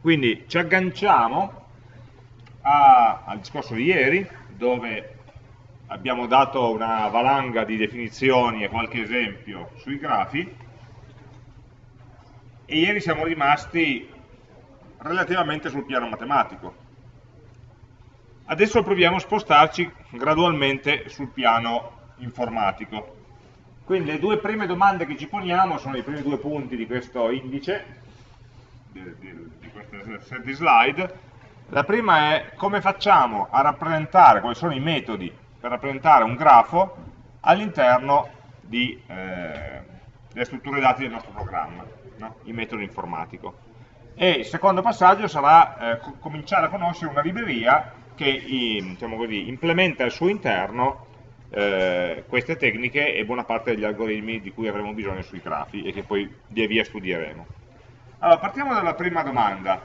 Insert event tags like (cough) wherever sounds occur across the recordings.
Quindi ci agganciamo a, al discorso di ieri, dove abbiamo dato una valanga di definizioni e qualche esempio sui grafi, e ieri siamo rimasti relativamente sul piano matematico. Adesso proviamo a spostarci gradualmente sul piano informatico. Quindi le due prime domande che ci poniamo sono i primi due punti di questo indice, di, di, di questa set di slide. La prima è come facciamo a rappresentare, quali sono i metodi per rappresentare un grafo all'interno eh, delle strutture dati del nostro programma, no? il metodo informatico. E il secondo passaggio sarà eh, cominciare a conoscere una libreria che diciamo così, implementa al suo interno eh, queste tecniche e buona parte degli algoritmi di cui avremo bisogno sui grafi e che poi via via studieremo. Allora, partiamo dalla prima domanda.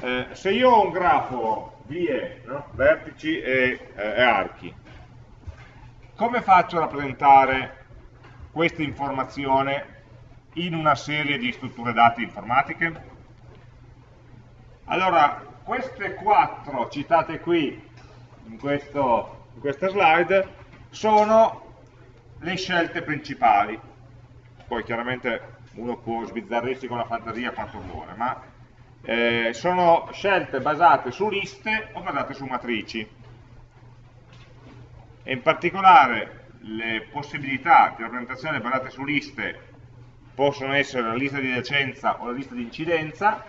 Eh, se io ho un grafo vie, no? vertici e, eh, e archi, come faccio a rappresentare questa informazione in una serie di strutture dati informatiche? Allora, queste quattro citate qui in, questo, in questa slide sono le scelte principali. Poi chiaramente uno può sbizzarrirsi con la fantasia quanto vuole, ma eh, sono scelte basate su liste o basate su matrici. E in particolare le possibilità di rappresentazione basate su liste possono essere la lista di adiacenza o la lista di incidenza,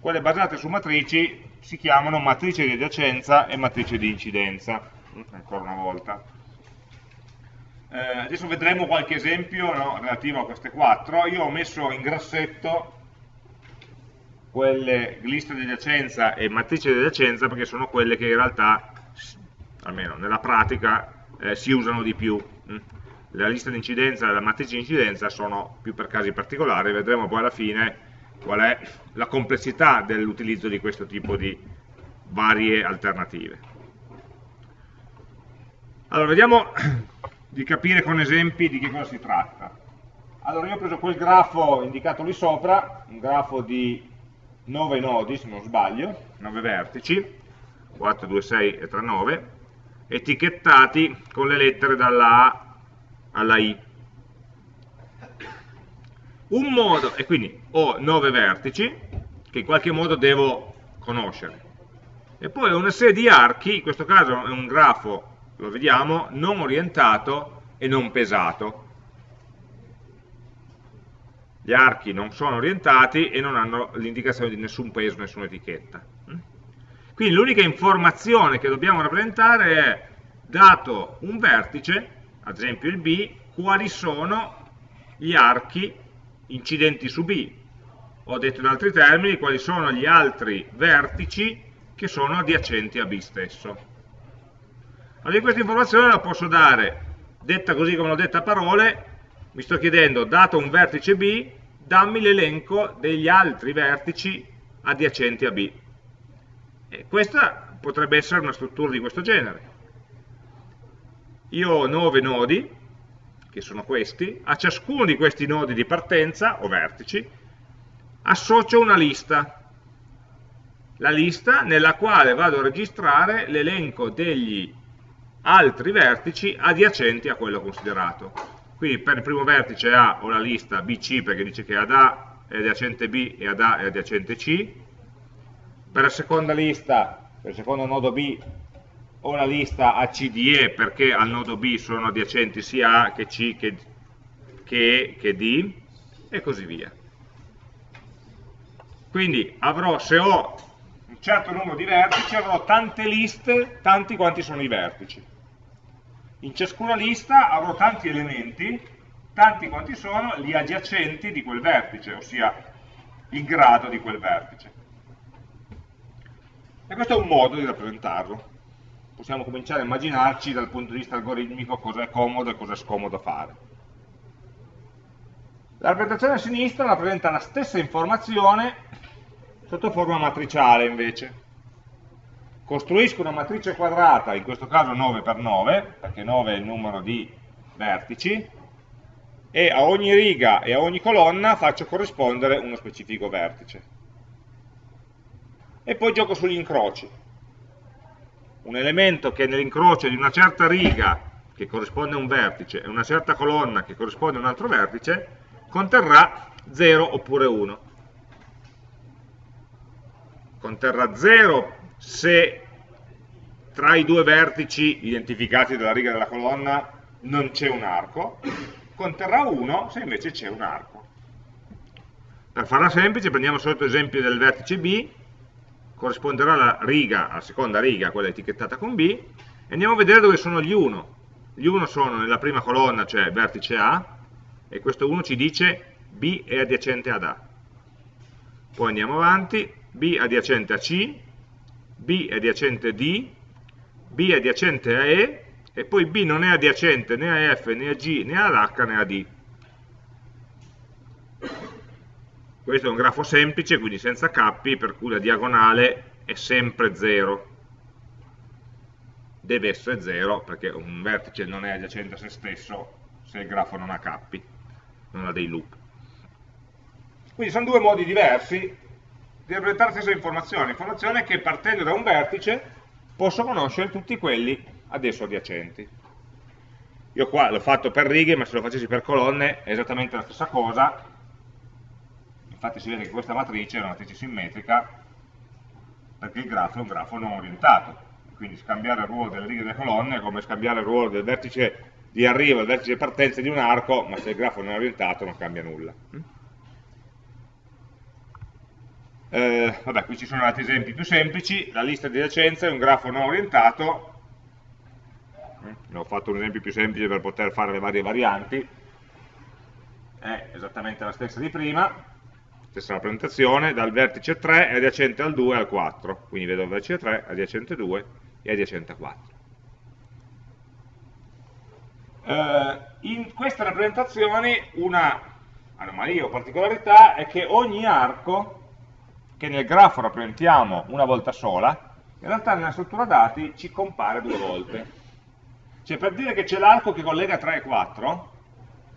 quelle basate su matrici si chiamano matrice di adiacenza e matrice di incidenza, ancora una volta. Eh, adesso vedremo qualche esempio no, relativo a queste quattro. Io ho messo in grassetto quelle liste di adiacenza e matrice di adiacenza perché sono quelle che in realtà, almeno nella pratica, eh, si usano di più. Mm. La lista di incidenza e la matrice di incidenza sono più per casi particolari, vedremo poi alla fine qual è la complessità dell'utilizzo di questo tipo di varie alternative. Allora, vediamo di capire con esempi di che cosa si tratta. Allora io ho preso quel grafo indicato lì sopra, un grafo di 9 nodi se non sbaglio, 9 vertici, 4, 2, 6 e 3, 9, etichettati con le lettere dalla A alla I. Un modo, e quindi ho 9 vertici, che in qualche modo devo conoscere. E poi ho una serie di archi, in questo caso è un grafo lo vediamo, non orientato e non pesato. Gli archi non sono orientati e non hanno l'indicazione di nessun peso, nessuna etichetta. Quindi l'unica informazione che dobbiamo rappresentare è, dato un vertice, ad esempio il B, quali sono gli archi incidenti su B. Ho detto in altri termini quali sono gli altri vertici che sono adiacenti a B stesso. Allora questa informazione la posso dare, detta così come l'ho detta a parole, mi sto chiedendo, dato un vertice B, dammi l'elenco degli altri vertici adiacenti a B. E questa potrebbe essere una struttura di questo genere. Io ho 9 nodi, che sono questi, a ciascuno di questi nodi di partenza, o vertici, associo una lista. La lista nella quale vado a registrare l'elenco degli altri vertici adiacenti a quello considerato. Quindi per il primo vertice A ho la lista BC perché dice che ad A è adiacente B e ad A è adiacente C. Per la seconda lista, per il secondo nodo B, ho la lista ACDE perché al nodo B sono adiacenti sia A che C che, che E che D e così via. Quindi avrò, se ho un certo numero di vertici, avrò tante liste, tanti quanti sono i vertici. In ciascuna lista avrò tanti elementi, tanti quanti sono gli adiacenti di quel vertice, ossia il grado di quel vertice. E questo è un modo di rappresentarlo. Possiamo cominciare a immaginarci dal punto di vista algoritmico cosa è comodo e cosa è scomodo fare. La rappresentazione a sinistra rappresenta la stessa informazione sotto forma matriciale invece costruisco una matrice quadrata, in questo caso 9x9, perché 9 è il numero di vertici, e a ogni riga e a ogni colonna faccio corrispondere uno specifico vertice. e poi gioco sugli incroci. Un elemento che nell'incrocio di una certa riga che corrisponde a un vertice e una certa colonna che corrisponde a un altro vertice conterrà 0 oppure 1. Conterrà 0 se tra i due vertici identificati dalla riga della colonna non c'è un arco, conterrà 1 se invece c'è un arco. Per farla semplice prendiamo solito esempio del vertice B, corrisponderà la riga, alla seconda riga, quella etichettata con B, e andiamo a vedere dove sono gli 1. Gli 1 sono nella prima colonna, cioè vertice A, e questo 1 ci dice B è adiacente ad A. Poi andiamo avanti, B adiacente a C, B è adiacente a D, B è adiacente a E, e poi B non è adiacente né a F, né a G, né ad H, né a D. Questo è un grafo semplice, quindi senza cappi, per cui la diagonale è sempre 0. Deve essere 0, perché un vertice non è adiacente a se stesso se il grafo non ha cappi, non ha dei loop. Quindi sono due modi diversi di rappresentare la stessa informazione, informazione che partendo da un vertice posso conoscere tutti quelli adesso adiacenti. Io qua l'ho fatto per righe, ma se lo facessi per colonne è esattamente la stessa cosa, infatti si vede che questa matrice è una matrice simmetrica perché il grafo è un grafo non orientato. Quindi scambiare il ruolo delle righe e delle colonne è come scambiare il ruolo del vertice di arrivo e del vertice di partenza di un arco ma se il grafo non è orientato non cambia nulla eh, vabbè, qui ci sono altri esempi più semplici. La lista di adiacenza è un grafo non orientato. Ne ho fatto un esempio più semplice per poter fare le varie varianti. È esattamente la stessa di prima. Stessa rappresentazione, dal vertice 3 è adiacente al 2 e al 4, quindi vedo il vertice 3, adiacente 2 e adiacente 4. Eh, in queste rappresentazioni una anomalia o particolarità è che ogni arco che nel grafo rappresentiamo una volta sola, in realtà nella struttura dati ci compare due volte. Cioè per dire che c'è l'arco che collega 3 e 4,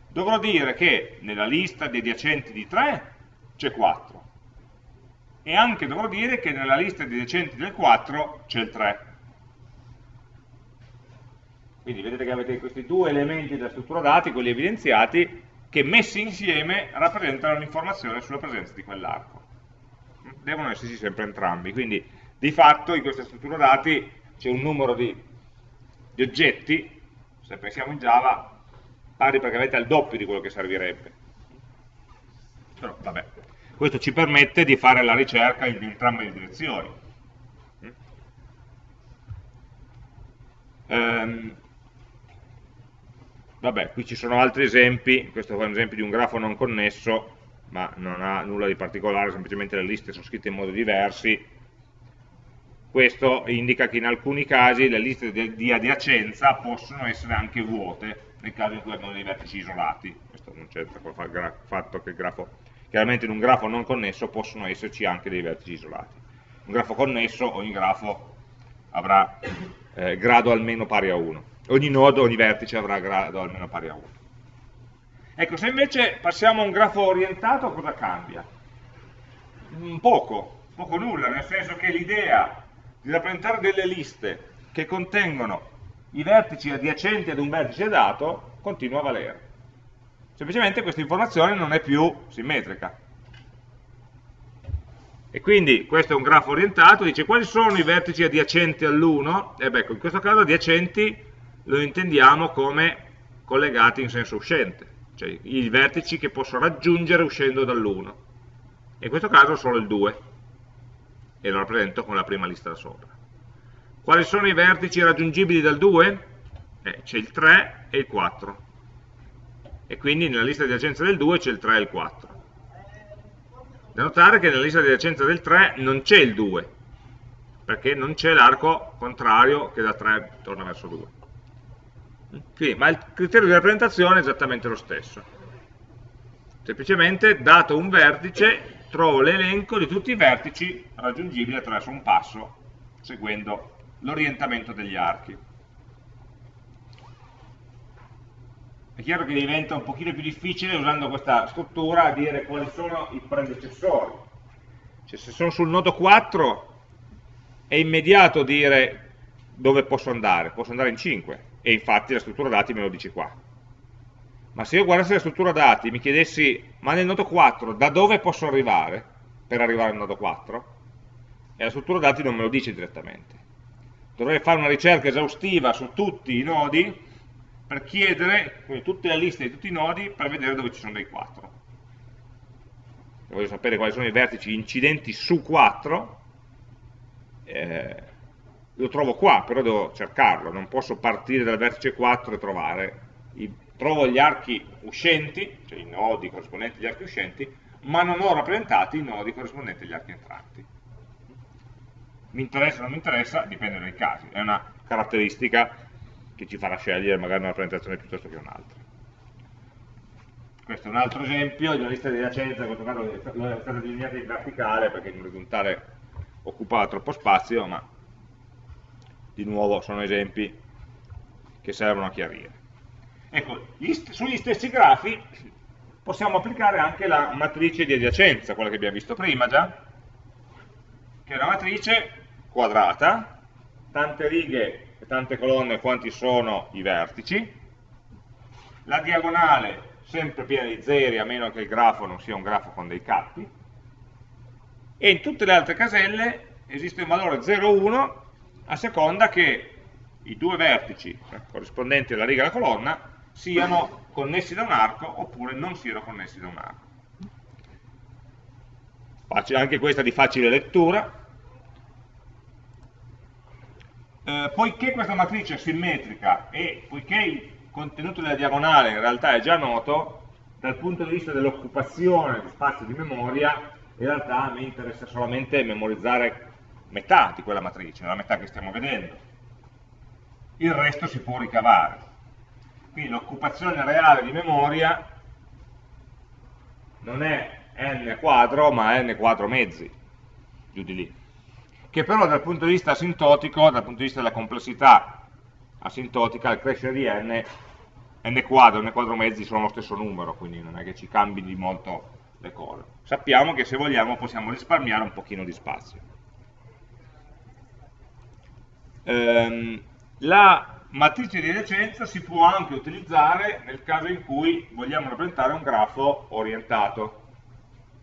dovrò dire che nella lista di adiacenti di 3 c'è 4. E anche dovrò dire che nella lista di decenti del 4 c'è il 3. Quindi vedete che avete questi due elementi della struttura dati, quelli evidenziati, che messi insieme rappresentano un'informazione sulla presenza di quell'arco. Devono esserci sempre entrambi, quindi di fatto in questa struttura dati c'è un numero di, di oggetti, se pensiamo in Java, pari praticamente al doppio di quello che servirebbe. Però vabbè, questo ci permette di fare la ricerca in entrambe le direzioni. Um, vabbè, qui ci sono altri esempi, questo è un esempio di un grafo non connesso, ma non ha nulla di particolare, semplicemente le liste sono scritte in modo diversi. Questo indica che in alcuni casi le liste di adiacenza possono essere anche vuote, nel caso in cui abbiamo dei vertici isolati. Questo non c'entra con fatto che il grafo Chiaramente in un grafo non connesso possono esserci anche dei vertici isolati. Un grafo connesso, ogni grafo avrà eh, grado almeno pari a 1. Ogni nodo, ogni vertice avrà grado almeno pari a 1. Ecco, se invece passiamo a un grafo orientato, cosa cambia? Mm, poco, poco nulla, nel senso che l'idea di rappresentare delle liste che contengono i vertici adiacenti ad un vertice dato continua a valere semplicemente questa informazione non è più simmetrica. E quindi questo è un grafo orientato, dice quali sono i vertici adiacenti all'1? E beh, in questo caso adiacenti lo intendiamo come collegati in senso uscente, cioè i vertici che posso raggiungere uscendo dall'1. In questo caso solo il 2, e lo rappresento con la prima lista da sopra. Quali sono i vertici raggiungibili dal 2? Eh, c'è il 3 e il 4 e quindi nella lista di adiacenza del 2 c'è il 3 e il 4. Da notare che nella lista di adiacenza del 3 non c'è il 2, perché non c'è l'arco contrario che da 3 torna verso 2. Quindi, ma il criterio di rappresentazione è esattamente lo stesso. Semplicemente, dato un vertice, trovo l'elenco di tutti i vertici raggiungibili attraverso un passo, seguendo l'orientamento degli archi. è chiaro che diventa un pochino più difficile usando questa struttura dire quali sono i predecessori. Cioè se sono sul nodo 4 è immediato dire dove posso andare, posso andare in 5, e infatti la struttura dati me lo dice qua. Ma se io guardassi la struttura dati e mi chiedessi, ma nel nodo 4 da dove posso arrivare per arrivare al nodo 4? E la struttura dati non me lo dice direttamente. Dovrei fare una ricerca esaustiva su tutti i nodi per chiedere quindi, tutte le liste di tutti i nodi per vedere dove ci sono dei 4. Se voglio sapere quali sono i vertici incidenti su 4, eh, lo trovo qua, però devo cercarlo, non posso partire dal vertice 4 e trovare, i, trovo gli archi uscenti, cioè i nodi corrispondenti agli archi uscenti, ma non ho rappresentati i nodi corrispondenti agli archi entranti. Mi interessa o non mi interessa, dipende dai casi, è una caratteristica che ci farà scegliere magari una rappresentazione piuttosto che un'altra. Questo è un altro esempio di una lista di adiacenza, in questo caso è stata disegnata in verticale perché in orizzontale occupava troppo spazio, ma di nuovo sono esempi che servono a chiarire. Ecco, sugli stessi grafi possiamo applicare anche la matrice di adiacenza, quella che abbiamo visto prima già, che è una matrice quadrata, tante righe e tante colonne quanti sono i vertici, la diagonale sempre piena di zeri a meno che il grafo non sia un grafo con dei cappi, e in tutte le altre caselle esiste un valore 0,1 a seconda che i due vertici eh, corrispondenti alla riga e alla colonna siano connessi da un arco oppure non siano connessi da un arco. Anche questa di facile lettura, eh, poiché questa matrice è simmetrica e poiché il contenuto della diagonale in realtà è già noto, dal punto di vista dell'occupazione di spazio di memoria, in realtà a me interessa solamente memorizzare metà di quella matrice, la metà che stiamo vedendo. Il resto si può ricavare. Quindi l'occupazione reale di memoria non è n quadro, ma n quadro mezzi, giù di lì che però dal punto di vista asintotico, dal punto di vista della complessità asintotica, al crescere di n, n quadro n quadro mezzi sono lo stesso numero, quindi non è che ci cambi di molto le cose. Sappiamo che se vogliamo possiamo risparmiare un pochino di spazio. Ehm, la matrice di adiacenza si può anche utilizzare nel caso in cui vogliamo rappresentare un grafo orientato.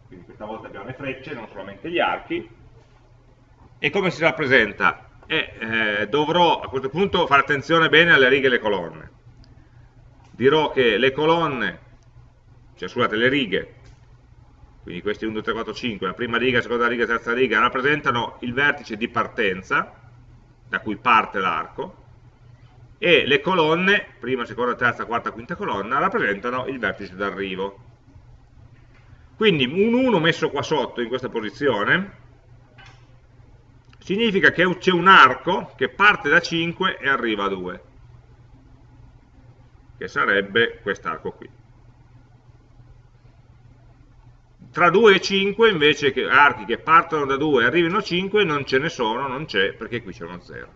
Quindi questa volta abbiamo le frecce, non solamente gli archi, e come si rappresenta? E, eh, dovrò a questo punto fare attenzione bene alle righe e alle colonne. Dirò che le colonne, cioè scusate, le righe, quindi questi 1, 2, 3, 4, 5, la prima riga, la seconda riga, la terza riga, rappresentano il vertice di partenza, da cui parte l'arco, e le colonne, prima, seconda, terza, quarta, quinta colonna, rappresentano il vertice d'arrivo. Quindi un 1 messo qua sotto, in questa posizione, significa che c'è un arco che parte da 5 e arriva a 2, che sarebbe quest'arco qui. Tra 2 e 5 invece che archi che partono da 2 e arrivino a 5 non ce ne sono, non c'è, perché qui c'è uno 0.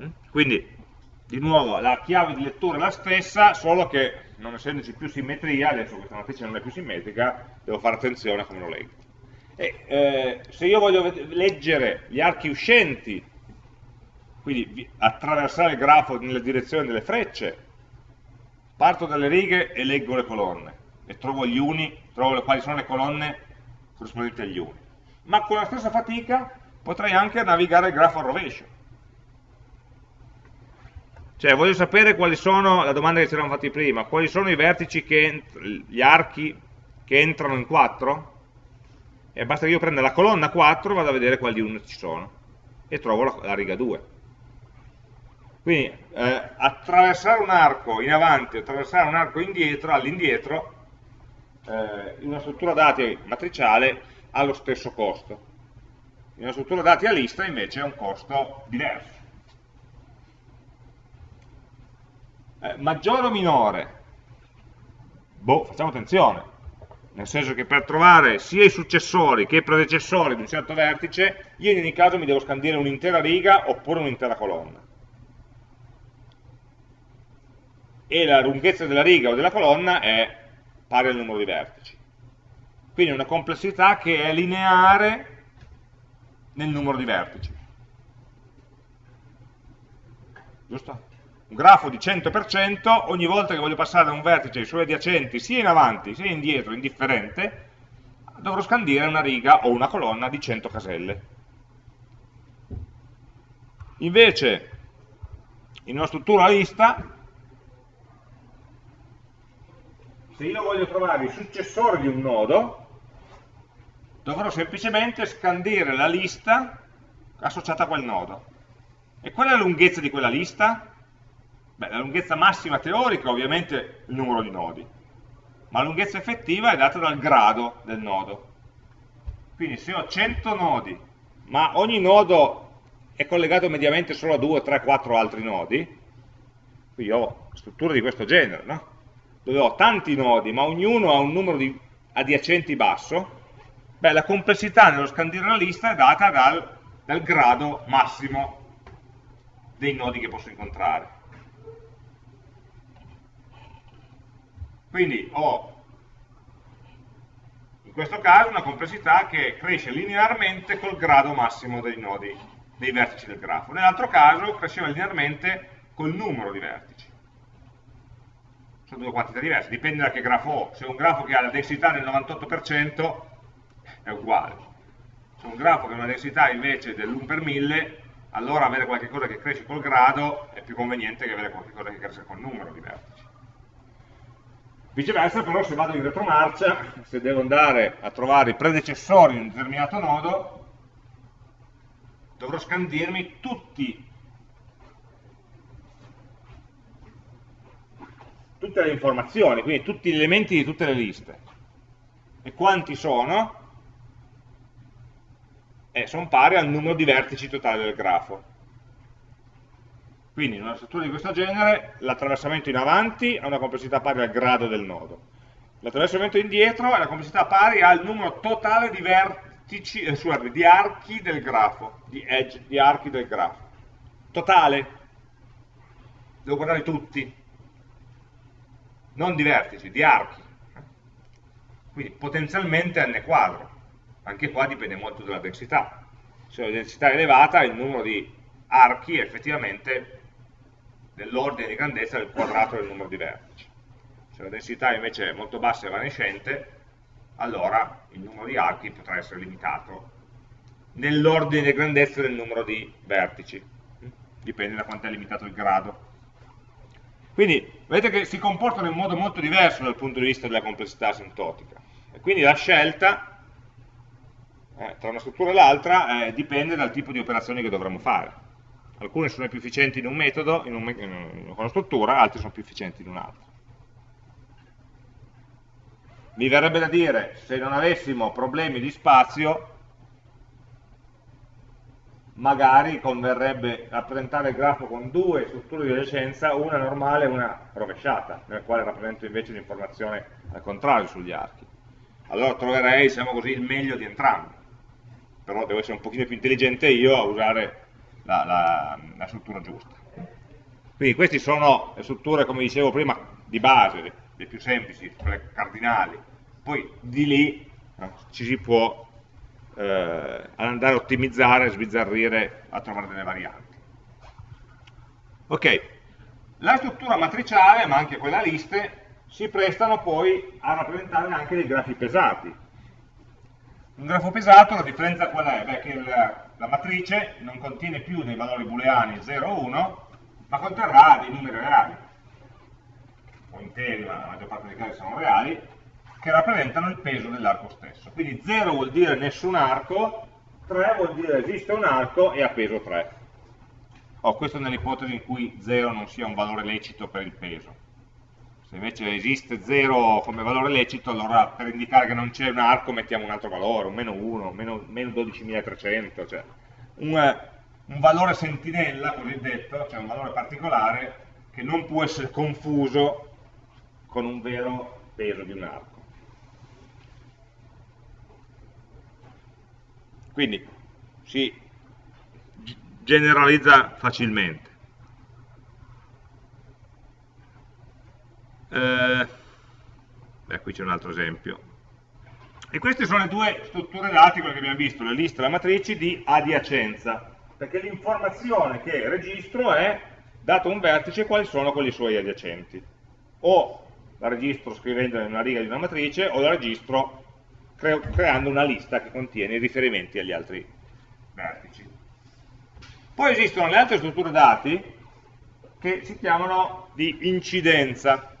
Mm? Quindi, di nuovo, la chiave di lettura è la stessa, solo che non essendoci più simmetria, adesso questa matrice non è più simmetrica, devo fare attenzione a come lo leggo. E, eh, se io voglio leggere gli archi uscenti, quindi attraversare il grafo nella direzione delle frecce, parto dalle righe e leggo le colonne e trovo gli uni, trovo quali sono le colonne corrispondenti agli uni. Ma con la stessa fatica potrei anche navigare il grafo al rovescio. Cioè, voglio sapere quali sono, la domanda che ci eravamo fatti prima, quali sono i vertici, che, gli archi che entrano in 4? e basta che io prenda la colonna 4 e vado a vedere quali unit ci sono e trovo la, la riga 2 quindi eh, attraversare un arco in avanti attraversare un arco indietro all'indietro eh, in una struttura dati matriciale ha lo stesso costo in una struttura dati a lista invece ha un costo diverso eh, maggiore o minore? boh, facciamo attenzione nel senso che per trovare sia i successori che i predecessori di un certo vertice, io in ogni caso mi devo scandire un'intera riga oppure un'intera colonna. E la lunghezza della riga o della colonna è pari al numero di vertici. Quindi una complessità che è lineare nel numero di vertici. Giusto? Un grafo di 100%, ogni volta che voglio passare da un vertice ai suoi adiacenti, sia in avanti sia indietro, indifferente, dovrò scandire una riga o una colonna di 100 caselle. Invece, in una struttura lista, se io voglio trovare il successore di un nodo, dovrò semplicemente scandire la lista associata a quel nodo. E qual è la lunghezza di quella lista? Beh, la lunghezza massima teorica ovviamente è il numero di nodi, ma la lunghezza effettiva è data dal grado del nodo. Quindi se ho 100 nodi, ma ogni nodo è collegato mediamente solo a 2, 3, 4 altri nodi, qui ho strutture di questo genere, no? Dove ho tanti nodi, ma ognuno ha un numero di adiacenti basso, beh, la complessità nello scandire la lista è data dal, dal grado massimo dei nodi che posso incontrare. Quindi ho in questo caso una complessità che cresce linearmente col grado massimo dei nodi, dei vertici del grafo. Nell'altro caso cresceva linearmente col numero di vertici sono due quantità diverse, dipende da che grafo ho. Se ho un grafo che ha la densità del 98% è uguale. Se ho un grafo che ha una densità invece dell'1 per 1000, allora avere qualcosa che cresce col grado è più conveniente che avere qualcosa che cresce col numero di vertici. Viceversa però se vado in retromarcia, se devo andare a trovare i predecessori di un determinato nodo, dovrò scandirmi tutti tutte le informazioni, quindi tutti gli elementi di tutte le liste. E quanti sono? Eh, sono pari al numero di vertici totali del grafo. Quindi in una struttura di questo genere l'attraversamento in avanti ha una complessità pari al grado del nodo. L'attraversamento indietro ha una complessità pari al numero totale di vertici, eh, scusate, di archi del grafo, di edge, di archi del grafo. Totale. Devo guardare tutti non di vertici, di archi. Quindi potenzialmente n quadro. Anche qua dipende molto dalla densità. Se la densità è elevata, il numero di archi è effettivamente nell'ordine di grandezza del quadrato del numero di vertici. Se la densità invece è molto bassa e evanescente, allora il numero di archi potrà essere limitato nell'ordine di grandezza del numero di vertici. Dipende da quanto è limitato il grado. Quindi vedete che si comportano in modo molto diverso dal punto di vista della complessità asintotica. E quindi la scelta eh, tra una struttura e l'altra eh, dipende dal tipo di operazioni che dovremo fare. Alcune sono più efficienti in un metodo, in, un, in una struttura, altre sono più efficienti in un altro. Mi verrebbe da dire, se non avessimo problemi di spazio, magari converrebbe rappresentare il grafo con due strutture di adiacenza, una normale e una rovesciata, nel quale rappresento invece l'informazione al contrario sugli archi. Allora troverei, diciamo così, il meglio di entrambi. Però devo essere un pochino più intelligente io a usare la, la, la struttura giusta. Quindi queste sono le strutture, come dicevo prima, di base, le, le più semplici, quelle cardinali. Poi di lì no, ci si può eh, andare a ottimizzare, sbizzarrire, a trovare delle varianti. Ok, la struttura matriciale, ma anche quella liste, si prestano poi a rappresentare anche dei grafi pesati. Un grafo pesato, la differenza qual è? Beh, che il, la matrice non contiene più dei valori booleani 0 o 1, ma conterrà dei numeri reali, o interi, ma la maggior parte dei casi sono reali, che rappresentano il peso dell'arco stesso. Quindi 0 vuol dire nessun arco, 3 vuol dire esiste un arco e ha peso 3. Oh, questo nell'ipotesi in cui 0 non sia un valore lecito per il peso. Se invece esiste 0 come valore lecito, allora per indicare che non c'è un arco mettiamo un altro valore, un meno 1, meno, meno 12.300, cioè un, un valore sentinella, cosiddetto, cioè un valore particolare che non può essere confuso con un vero peso di un arco. Quindi si generalizza facilmente. Eh, beh, qui c'è un altro esempio. E queste sono le due strutture dati, quelle che abbiamo visto, le liste e le matrici di adiacenza, perché l'informazione che registro è, dato un vertice, quali sono quelli suoi adiacenti. O la registro scrivendola in una riga di una matrice, o la registro cre creando una lista che contiene i riferimenti agli altri vertici. Poi esistono le altre strutture dati che si chiamano di incidenza.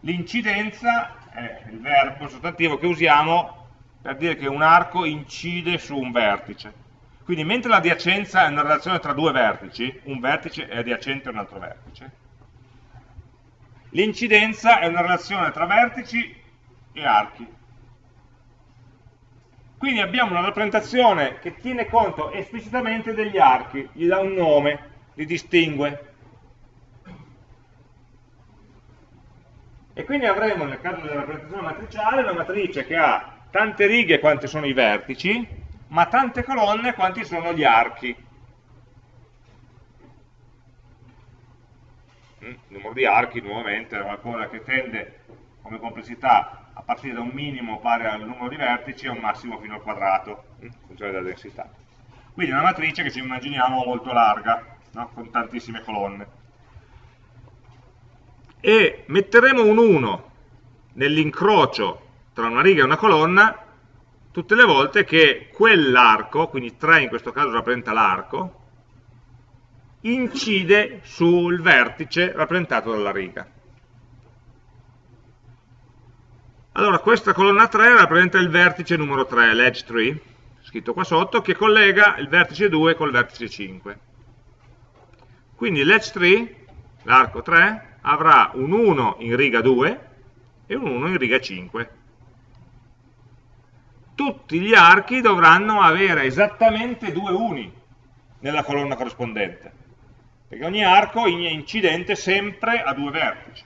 L'incidenza è il verbo, sostantivo che usiamo per dire che un arco incide su un vertice. Quindi mentre l'adiacenza è una relazione tra due vertici, un vertice è adiacente a un altro vertice, l'incidenza è una relazione tra vertici e archi. Quindi abbiamo una rappresentazione che tiene conto esplicitamente degli archi, gli dà un nome, li distingue. E quindi avremo nel caso della rappresentazione matriciale una matrice che ha tante righe quante sono i vertici, ma tante colonne quanti sono gli archi. Mm, il numero di archi nuovamente è qualcosa che tende come complessità a partire da un minimo pari al numero di vertici e un massimo fino al quadrato, in funzione della densità. Quindi una matrice che ci immaginiamo molto larga, no? con tantissime colonne e metteremo un 1 nell'incrocio tra una riga e una colonna tutte le volte che quell'arco, quindi 3 in questo caso rappresenta l'arco, incide sul vertice rappresentato dalla riga. Allora questa colonna 3 rappresenta il vertice numero 3, l'edge 3, scritto qua sotto, che collega il vertice 2 col vertice 5. Quindi l'edge 3, l'arco 3, avrà un 1 in riga 2 e un 1 in riga 5. Tutti gli archi dovranno avere esattamente due uni nella colonna corrispondente, perché ogni arco è incidente sempre a due vertici,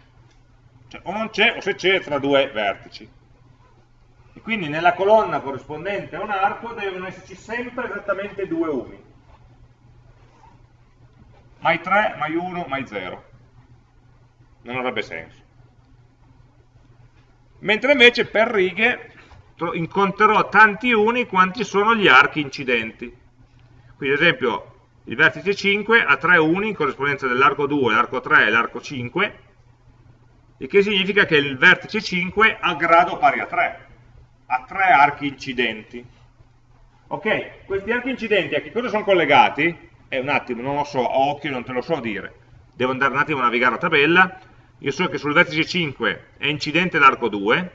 cioè o non c'è o se c'è tra due vertici. E quindi nella colonna corrispondente a un arco devono esserci sempre esattamente due uni. Mai 3, mai 1, mai 0 non avrebbe senso. Mentre invece per righe incontrerò tanti uni quanti sono gli archi incidenti. Quindi ad esempio il vertice 5 ha tre uni in corrispondenza dell'arco 2, l'arco 3 e l'arco 5, il che significa che il vertice 5 ha grado pari a 3, ha tre archi incidenti. Ok, questi archi incidenti a che cosa sono collegati? Eh, un attimo, non lo so, a occhio non te lo so dire. Devo andare un attimo a navigare la tabella, io so che sul vertice 5 è incidente l'arco 2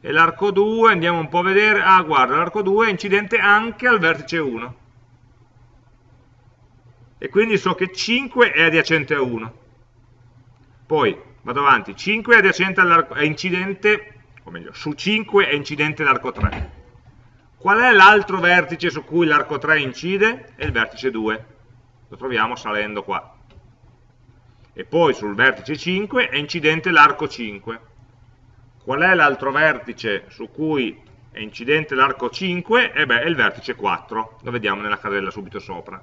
e l'arco 2 andiamo un po' a vedere, ah guarda l'arco 2 è incidente anche al vertice 1 e quindi so che 5 è adiacente a 1 poi vado avanti, 5 è adiacente all'arco, è incidente o meglio, su 5 è incidente l'arco 3 qual è l'altro vertice su cui l'arco 3 incide? è il vertice 2 lo troviamo salendo qua e poi sul vertice 5 è incidente l'arco 5. Qual è l'altro vertice su cui è incidente l'arco 5? E beh, è il vertice 4, lo vediamo nella casella subito sopra.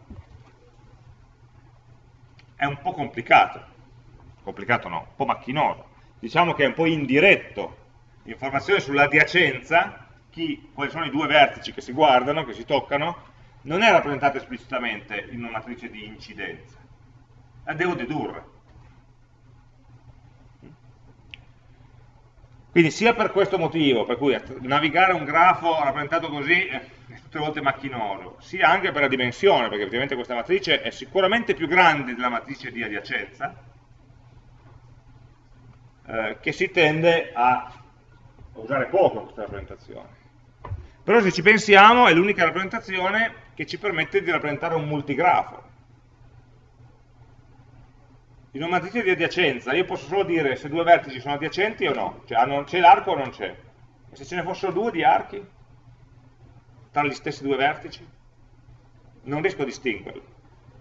È un po' complicato, complicato no, un po' macchinoso. Diciamo che è un po' indiretto. L'informazione sull'adiacenza, quali sono i due vertici che si guardano, che si toccano, non è rappresentata esplicitamente in una matrice di incidenza. La devo dedurre Quindi sia per questo motivo, per cui navigare un grafo rappresentato così è tutte volte macchinoso, sia anche per la dimensione, perché ovviamente questa matrice è sicuramente più grande della matrice di adiacenza, eh, che si tende a usare poco questa rappresentazione. Però se ci pensiamo è l'unica rappresentazione che ci permette di rappresentare un multigrafo, in una matrice di adiacenza io posso solo dire se due vertici sono adiacenti o no, cioè c'è l'arco o non c'è. E se ce ne fossero due di archi tra gli stessi due vertici, non riesco a distinguerli.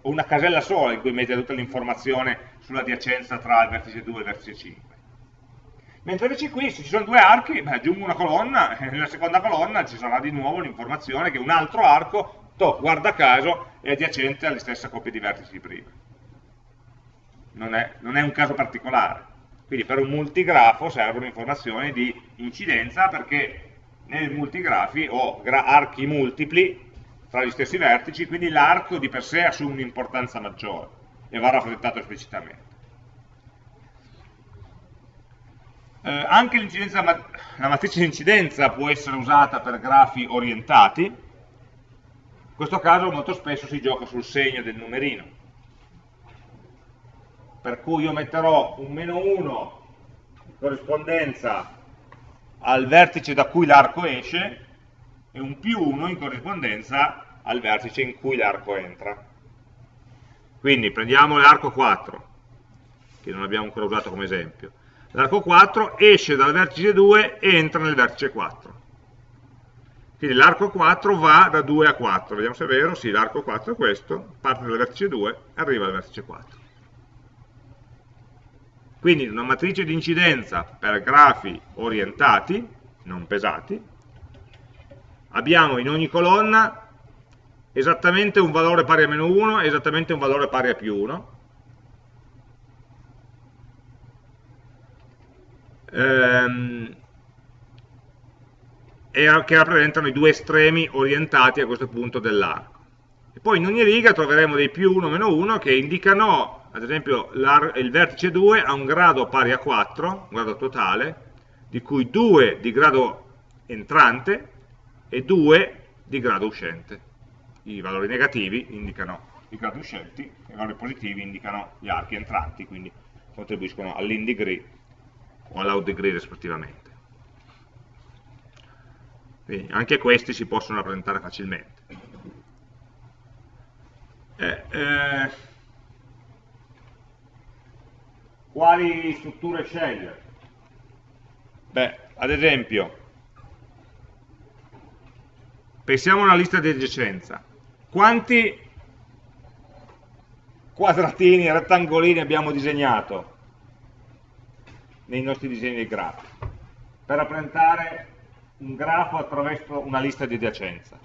Ho una casella sola in cui mette tutta l'informazione sull'adiacenza tra il vertice 2 e il vertice 5. Mentre invece qui, se ci sono due archi, beh, aggiungo una colonna, (laughs) e nella seconda colonna ci sarà di nuovo l'informazione che un altro arco, to, guarda caso, è adiacente alle stesse coppie di vertici di prima non è, non è un caso particolare. Quindi per un multigrafo servono informazioni di incidenza perché nei multigrafi ho archi multipli tra gli stessi vertici, quindi l'arco di per sé assume un'importanza maggiore e va rappresentato esplicitamente. Eh, anche la matrice di incidenza può essere usata per grafi orientati, in questo caso molto spesso si gioca sul segno del numerino, per cui io metterò un meno 1 in corrispondenza al vertice da cui l'arco esce e un più 1 in corrispondenza al vertice in cui l'arco entra. Quindi prendiamo l'arco 4, che non abbiamo ancora usato come esempio. L'arco 4 esce dal vertice 2 e entra nel vertice 4. Quindi l'arco 4 va da 2 a 4, vediamo se è vero, sì, l'arco 4 è questo, parte dal vertice 2 e arriva al vertice 4. Quindi una matrice di incidenza per grafi orientati, non pesati, abbiamo in ogni colonna esattamente un valore pari a meno 1 e esattamente un valore pari a più 1. Ehm, che rappresentano i due estremi orientati a questo punto dell'arco. E poi in ogni riga troveremo dei più 1 meno 1 che indicano ad esempio il vertice 2 ha un grado pari a 4, un grado totale, di cui 2 di grado entrante e 2 di grado uscente. I valori negativi indicano i gradi uscenti, i valori positivi indicano gli archi entranti, quindi contribuiscono all'in degree o all'out degree rispettivamente. Quindi anche questi si possono rappresentare facilmente. Eh, eh, quali strutture scegliere? Beh, ad esempio, pensiamo a una lista di adiacenza. Quanti quadratini, rettangolini abbiamo disegnato nei nostri disegni di grafo per rappresentare un grafo attraverso una lista di adiacenza?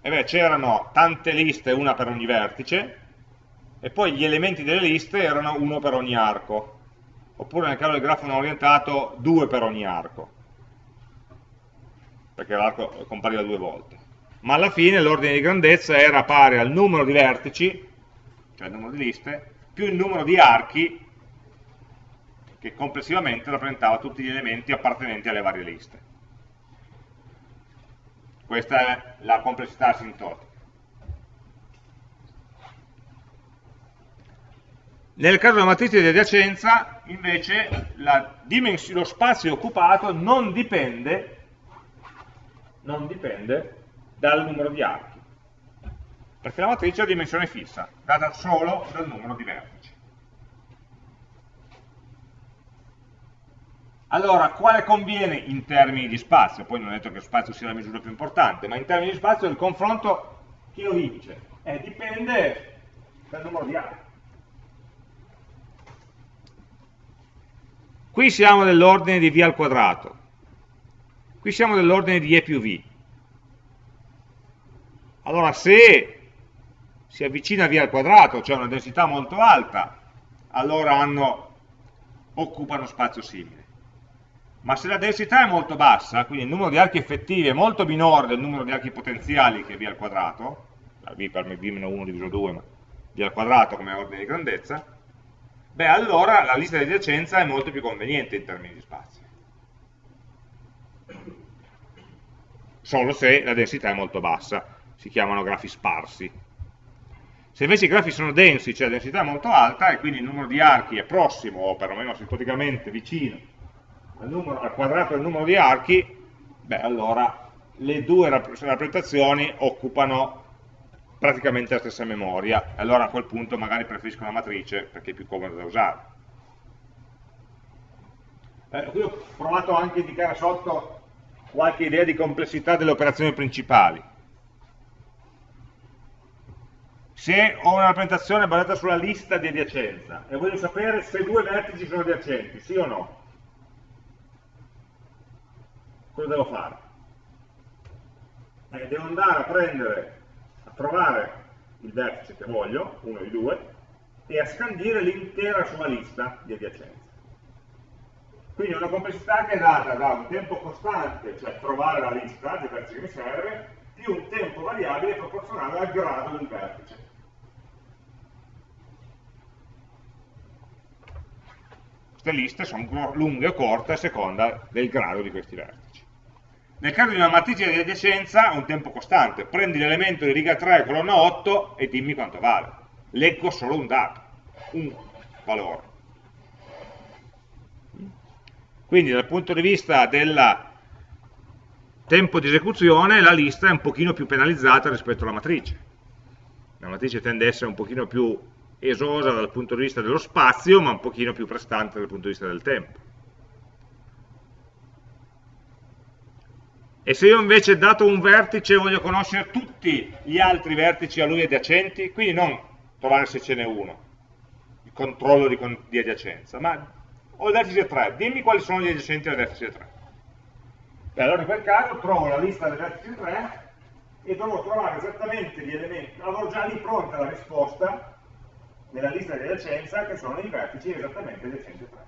E beh, c'erano tante liste, una per ogni vertice, e poi gli elementi delle liste erano uno per ogni arco, oppure nel caso del grafo non orientato due per ogni arco, perché l'arco compariva due volte. Ma alla fine l'ordine di grandezza era pari al numero di vertici, cioè il numero di liste, più il numero di archi, che complessivamente rappresentava tutti gli elementi appartenenti alle varie liste. Questa è la complessità asintotica. Nel caso della matrice di adiacenza, invece, lo spazio occupato non dipende, non dipende dal numero di archi, perché la matrice ha dimensione fissa, data solo dal numero di vertici. Allora, quale conviene in termini di spazio? Poi non è detto che spazio sia la misura più importante, ma in termini di spazio il confronto chi lo vince? Eh, dipende dal numero di archi. Qui siamo nell'ordine di v al quadrato, qui siamo nell'ordine di e più v. Allora se si avvicina a v al quadrato, cioè una densità molto alta, allora hanno, occupano spazio simile. Ma se la densità è molto bassa, quindi il numero di archi effettivi è molto minore del numero di archi potenziali che è v al quadrato, v per me v meno 1 diviso 2, ma v al quadrato come ordine di grandezza, beh allora la lista di adiacenza è molto più conveniente in termini di spazio. Solo se la densità è molto bassa, si chiamano grafi sparsi. Se invece i grafi sono densi, cioè la densità è molto alta, e quindi il numero di archi è prossimo, o perlomeno simpaticamente vicino, al, numero, al quadrato del numero di archi, beh allora le due rappresentazioni occupano praticamente la stessa memoria, allora a quel punto magari preferisco una matrice perché è più comoda da usare. Eh, qui ho provato anche a indicare sotto qualche idea di complessità delle operazioni principali. Se ho una rappresentazione basata sulla lista di adiacenza e voglio sapere se due vertici sono adiacenti, sì o no, cosa devo fare? Eh, devo andare a prendere trovare il vertice che voglio, uno di due, e a scandire l'intera sua lista di adiacenze. Quindi una complessità che è data da un tempo costante, cioè trovare la lista dei vertici che mi serve, più un tempo variabile proporzionale al grado del vertice. Queste liste sono lunghe o corte a seconda del grado di questi vertici. Nel caso di una matrice di adiacenza, un tempo costante. Prendi l'elemento di riga 3, colonna 8 e dimmi quanto vale. Leggo solo un dato, un valore. Quindi dal punto di vista del tempo di esecuzione la lista è un pochino più penalizzata rispetto alla matrice. La matrice tende a essere un pochino più esosa dal punto di vista dello spazio, ma un pochino più prestante dal punto di vista del tempo. E se io invece, dato un vertice, voglio conoscere tutti gli altri vertici a lui adiacenti, quindi non trovare se ce n'è uno, il controllo di, di adiacenza, ma ho il vertice 3, dimmi quali sono gli adiacenti al vertice 3. E allora in quel caso trovo la lista del vertice 3 e devo trovare esattamente gli elementi, avevo già lì pronta la risposta nella lista di adiacenza che sono i vertici esattamente adiacenti 3.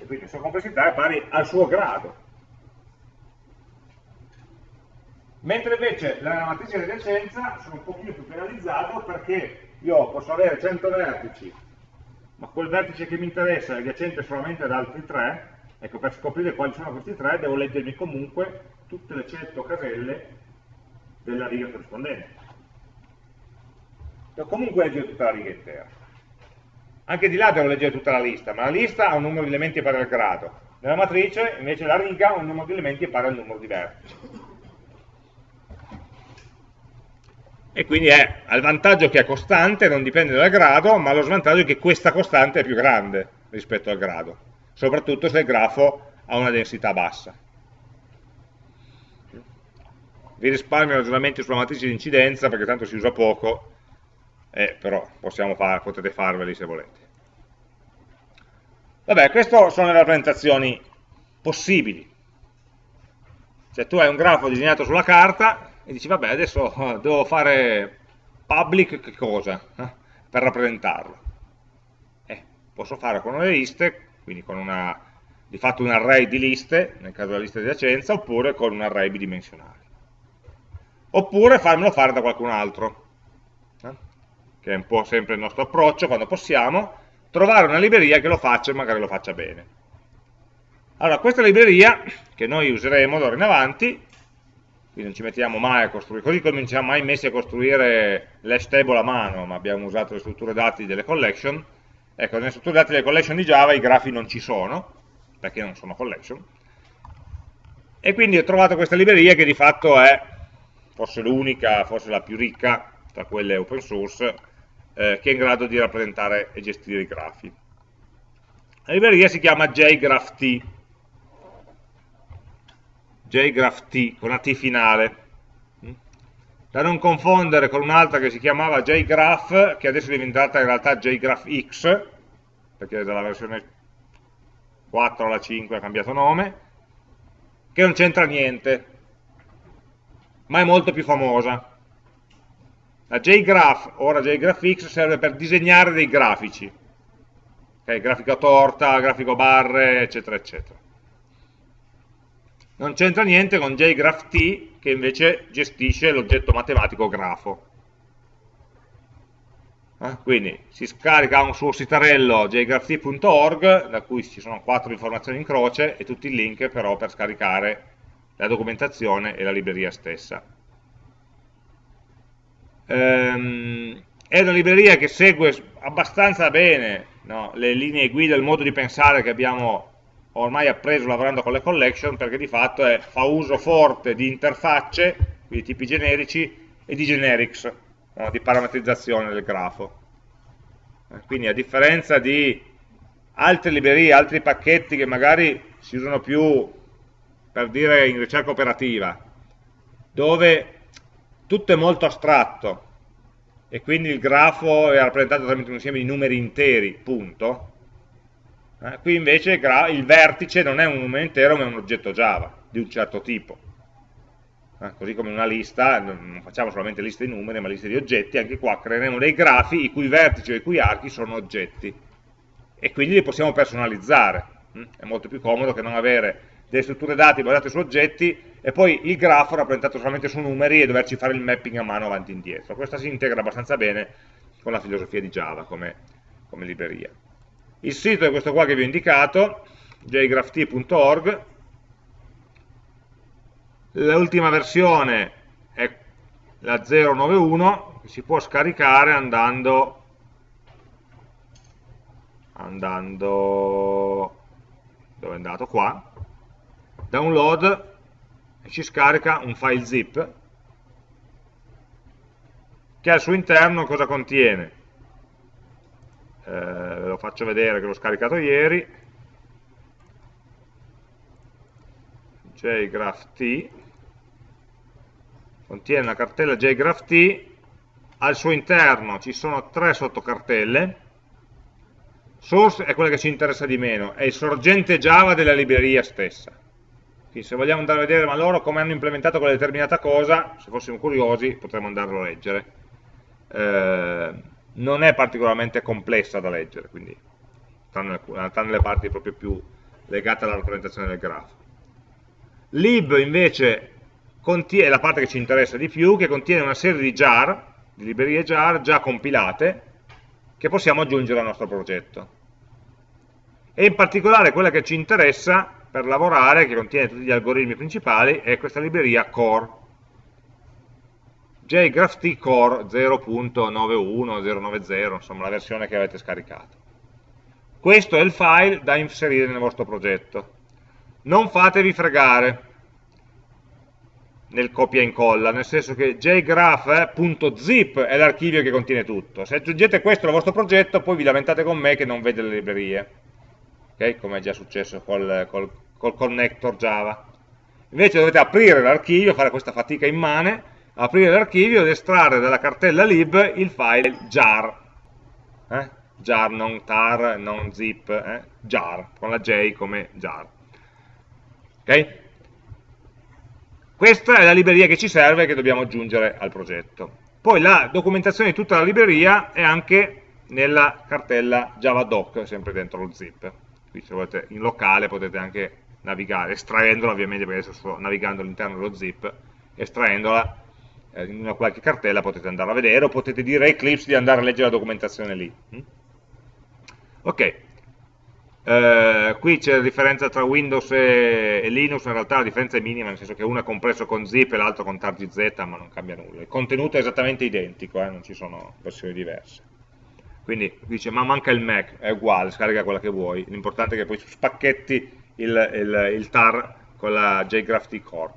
E quindi la sua complessità è pari al suo grado. Mentre invece la matrice di adiacenza sono un pochino più penalizzato perché io posso avere 100 vertici ma quel vertice che mi interessa è adiacente solamente ad altri tre, ecco per scoprire quali sono questi tre devo leggermi comunque tutte le 100 caselle della riga corrispondente. Devo comunque leggere tutta la riga intera. Anche di là devo leggere tutta la lista, ma la lista ha un numero di elementi pari al grado. Nella matrice invece la riga ha un numero di elementi pari al numero di vertici. E quindi è, ha il vantaggio che è costante, non dipende dal grado, ma lo svantaggio è che questa costante è più grande rispetto al grado, soprattutto se il grafo ha una densità bassa. Vi risparmio ragionamenti sulla matrice di incidenza perché tanto si usa poco, eh, però far, potete farveli se volete. Vabbè, queste sono le rappresentazioni possibili. Cioè tu hai un grafo disegnato sulla carta, e dici vabbè adesso (laughs) devo fare public che cosa eh, per rappresentarlo. Eh, posso fare con una liste quindi con una di fatto un array di liste nel caso della lista di adiacenza oppure con un array bidimensionale. Oppure farmelo fare da qualcun altro eh, che è un po' sempre il nostro approccio quando possiamo trovare una libreria che lo faccia e magari lo faccia bene. Allora questa libreria che noi useremo d'ora in avanti quindi non ci mettiamo mai a costruire, così come non ci siamo mai messi a costruire l'hash table a mano, ma abbiamo usato le strutture dati delle collection, ecco, nelle strutture dati delle collection di Java i grafi non ci sono, perché non sono collection, e quindi ho trovato questa libreria che di fatto è forse l'unica, forse la più ricca tra quelle open source, eh, che è in grado di rappresentare e gestire i grafi. La libreria si chiama JGraphT, JGraphT con la T finale. Da non confondere con un'altra che si chiamava JGraph che adesso è diventata in realtà JGraphX perché dalla versione 4 alla 5 ha cambiato nome che non c'entra niente ma è molto più famosa. La JGraph, ora JGraphX, serve per disegnare dei grafici. Okay, grafico torta, grafico barre, eccetera eccetera non c'entra niente con JGraphT che invece gestisce l'oggetto matematico grafo. Eh? Quindi si scarica un suo sitarello jgrapht.org da cui ci sono quattro informazioni in croce e tutti i link però per scaricare la documentazione e la libreria stessa. Ehm, è una libreria che segue abbastanza bene no, le linee guida, il modo di pensare che abbiamo ormai appreso lavorando con le collection perché di fatto è, fa uso forte di interfacce, quindi tipi generici, e di generics, no, di parametrizzazione del grafo. Eh, quindi a differenza di altre librerie, altri pacchetti che magari si usano più per dire in ricerca operativa, dove tutto è molto astratto e quindi il grafo è rappresentato tramite un insieme di numeri interi, punto, eh, qui invece il vertice non è un numero intero ma è un oggetto Java di un certo tipo. Eh, così come una lista, non facciamo solamente liste di numeri ma liste di oggetti, anche qua creeremo dei grafi i cui vertici o i cui archi sono oggetti e quindi li possiamo personalizzare. Mm? È molto più comodo che non avere delle strutture dati basate su oggetti e poi il grafo rappresentato solamente su numeri e doverci fare il mapping a mano avanti e indietro. Questa si integra abbastanza bene con la filosofia di Java come, come libreria. Il sito è questo qua che vi ho indicato, jgrapht.org, l'ultima versione è la 091 che si può scaricare andando andando dove è andato? Qua. Download e ci scarica un file zip che al suo interno cosa contiene ve lo faccio vedere che l'ho scaricato ieri jgraph contiene la cartella jgraph al suo interno ci sono tre sottocartelle source è quella che ci interessa di meno, è il sorgente Java della libreria stessa. Quindi se vogliamo andare a vedere ma loro come hanno implementato quella determinata cosa, se fossimo curiosi potremmo andarlo a leggere. Eh, non è particolarmente complessa da leggere, quindi tranne, tranne le parti proprio più legate alla rappresentazione del grafo. Lib invece contiene la parte che ci interessa di più, che contiene una serie di jar, di librerie jar già compilate, che possiamo aggiungere al nostro progetto. E in particolare quella che ci interessa per lavorare, che contiene tutti gli algoritmi principali, è questa libreria core. Jgraph core 0.91, insomma la versione che avete scaricato. Questo è il file da inserire nel vostro progetto. Non fatevi fregare, nel copia e incolla, nel senso che jgraph.zip è l'archivio che contiene tutto. Se aggiungete questo al vostro progetto, poi vi lamentate con me che non vede le librerie, okay? come è già successo col, col, col connector Java. Invece dovete aprire l'archivio, fare questa fatica immane, aprire l'archivio ed estrarre dalla cartella lib il file jar. Eh? jar, non tar, non zip, eh? jar, con la J come jar. Ok? Questa è la libreria che ci serve e che dobbiamo aggiungere al progetto. Poi la documentazione di tutta la libreria è anche nella cartella javadoc, sempre dentro lo zip. Qui se volete in locale potete anche navigare, estraendola ovviamente perché adesso sto navigando all'interno dello zip, estraendola eh, in una qualche cartella potete andare a vedere o potete dire a Eclipse di andare a leggere la documentazione lì. Mm? Ok, eh, qui c'è la differenza tra Windows e, Linux, in realtà la differenza è minima, nel senso che uno è compreso con zip e l'altro con targz, ma non cambia nulla. Il contenuto è esattamente identico, eh, non ci sono versioni diverse. Quindi dice, ma manca il Mac, è uguale, scarica quella che vuoi, l'importante è che poi spacchetti il, il, il tar con la JGraphT Core.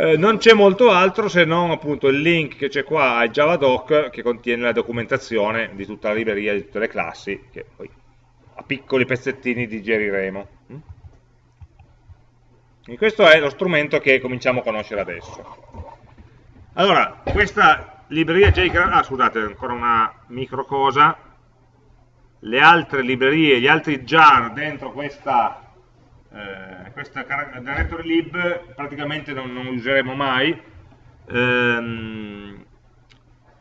Eh, non c'è molto altro se non appunto il link che c'è qua al JavaDoc che contiene la documentazione di tutta la libreria, di tutte le classi, che poi a piccoli pezzettini digeriremo. Mm? E questo è lo strumento che cominciamo a conoscere adesso. Allora, questa libreria JGraph, ah scusate, ancora una micro cosa, le altre librerie, gli altri jar dentro questa, eh, questa directory lib praticamente non, non useremo mai. Ehm,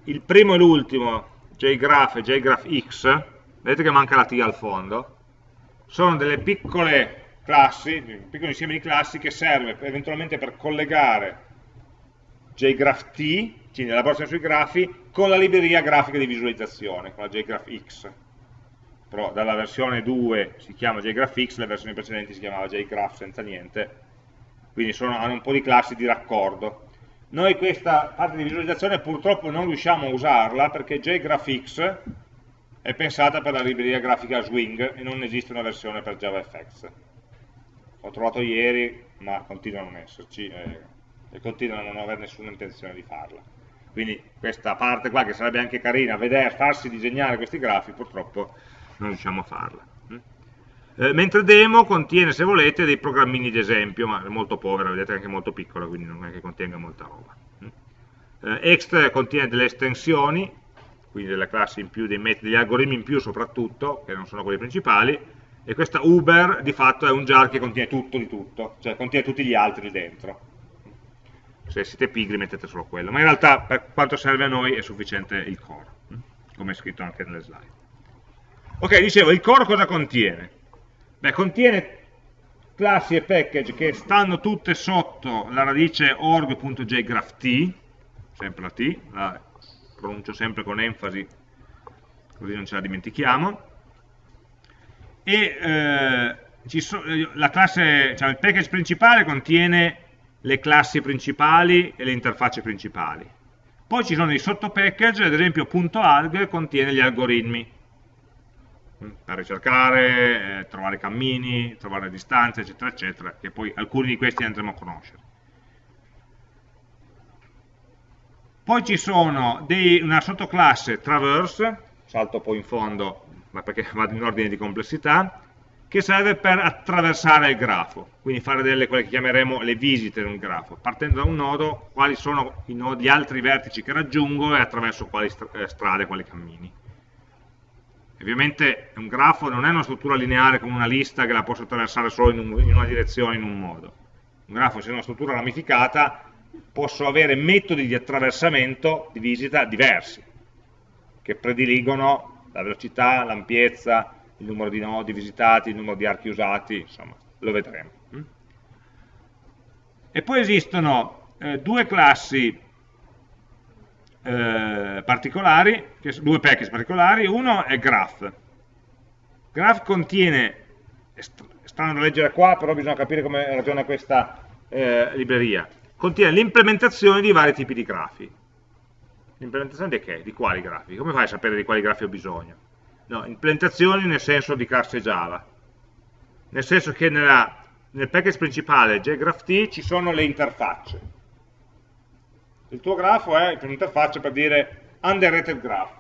il primo e l'ultimo, JGraph e JGraphX, vedete che manca la T al fondo, sono delle piccole classi, un piccolo insieme di classi che serve eventualmente per collegare JGraphT, quindi l'elaborazione sui grafi, con la libreria grafica di visualizzazione, con la JGraphX. Però dalla versione 2 si chiama JGraphX, le versioni precedenti si chiamava JGraph senza niente, quindi sono, hanno un po' di classi di raccordo. Noi questa parte di visualizzazione purtroppo non riusciamo a usarla perché JGraphX è pensata per la libreria grafica Swing e non esiste una versione per JavaFX. Ho trovato ieri, ma continua a non esserci eh, e continua a non avere nessuna intenzione di farla. Quindi questa parte qua, che sarebbe anche carina, vedere, farsi disegnare questi grafi, purtroppo non riusciamo a farla. Mm? Eh, mentre demo contiene, se volete, dei programmini di esempio, ma è molto povera, vedete anche molto piccola, quindi non è che contenga molta roba. Mm? Eh, Ext contiene delle estensioni, quindi delle classi in più, dei metodi, degli algoritmi in più soprattutto, che non sono quelli principali, e questa Uber di fatto è un jar che contiene tutto di tutto, cioè contiene tutti gli altri dentro. Se siete pigri mettete solo quello, ma in realtà per quanto serve a noi è sufficiente il core, come è scritto anche nelle slide. Ok, dicevo, il core cosa contiene? Beh, contiene classi e package che stanno tutte sotto la radice org.jgrapht, sempre la T, la pronuncio sempre con enfasi, così non ce la dimentichiamo, e eh, so, la classe, cioè il package principale contiene le classi principali e le interfacce principali. Poi ci sono i sottopackage, ad esempio .alg contiene gli algoritmi, per ricercare, eh, trovare cammini, trovare distanze, eccetera, eccetera, che poi alcuni di questi andremo a conoscere. Poi ci sono dei, una sottoclasse traverse, salto poi in fondo, ma perché (laughs) vado in ordine di complessità, che serve per attraversare il grafo, quindi fare delle, quelle che chiameremo le visite di un grafo, partendo da un nodo, quali sono nodi, gli altri vertici che raggiungo e attraverso quali eh, strade, quali cammini. Ovviamente un grafo non è una struttura lineare come una lista che la posso attraversare solo in, un, in una direzione, in un modo. Un grafo, se è una struttura ramificata, posso avere metodi di attraversamento, di visita, diversi, che prediligono la velocità, l'ampiezza, il numero di nodi visitati, il numero di archi usati, insomma, lo vedremo. E poi esistono eh, due classi eh, particolari, due package particolari, uno è graph. Graph contiene, è strano da leggere qua, però bisogna capire come ragiona questa eh, libreria, contiene l'implementazione di vari tipi di grafi. L'implementazione di che? Di quali grafi? Come fai a sapere di quali grafi ho bisogno? No, implementazioni nel senso di classe Java, nel senso che nella, nel package principale JGraphT ci sono le interfacce, il tuo grafo è un'interfaccia per dire underrated graph,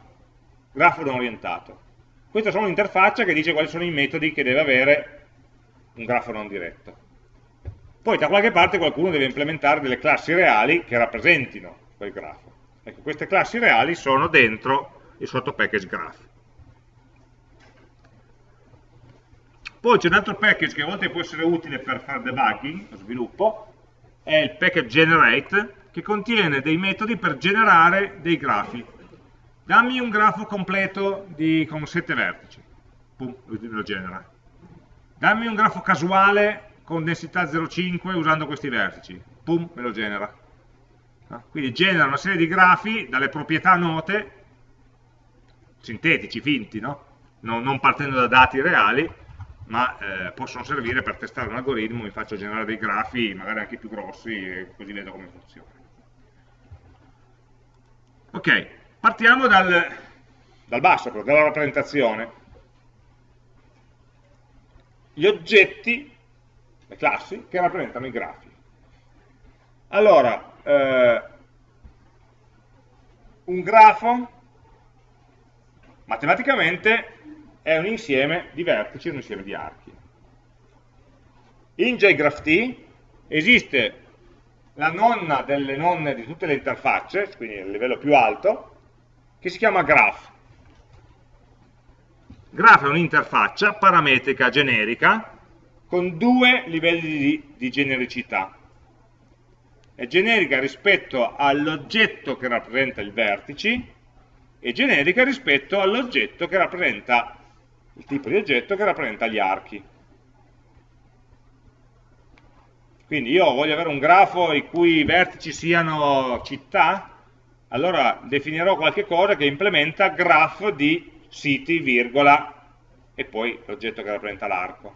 grafo non orientato. Questa è un'interfaccia che dice quali sono i metodi che deve avere un grafo non diretto. Poi da qualche parte qualcuno deve implementare delle classi reali che rappresentino quel grafo. Ecco, queste classi reali sono dentro il sottopackage graph. Poi c'è un altro package che a volte può essere utile per fare debugging, lo sviluppo, è il package generate, che contiene dei metodi per generare dei grafi. Dammi un grafo completo di, con 7 vertici. Pum, lo genera. Dammi un grafo casuale con densità 0,5 usando questi vertici. Pum, me lo genera. Quindi genera una serie di grafi dalle proprietà note, sintetici, finti, no? non, non partendo da dati reali, ma eh, possono servire per testare un algoritmo, mi faccio generare dei grafi, magari anche più grossi, e così vedo come funziona. Ok, partiamo dal, dal basso, dalla rappresentazione. Gli oggetti, le classi, che rappresentano i grafi. Allora, eh, un grafo matematicamente è un insieme di vertici, un insieme di archi. In JGraphT esiste la nonna delle nonne di tutte le interfacce, quindi il livello più alto, che si chiama graph. Graph è un'interfaccia parametrica generica con due livelli di, di genericità. È generica rispetto all'oggetto che rappresenta i vertici e generica rispetto all'oggetto che rappresenta il tipo di oggetto che rappresenta gli archi. Quindi io voglio avere un grafo i cui vertici siano città, allora definirò qualche cosa che implementa graph di siti, virgola, e poi l'oggetto che rappresenta l'arco.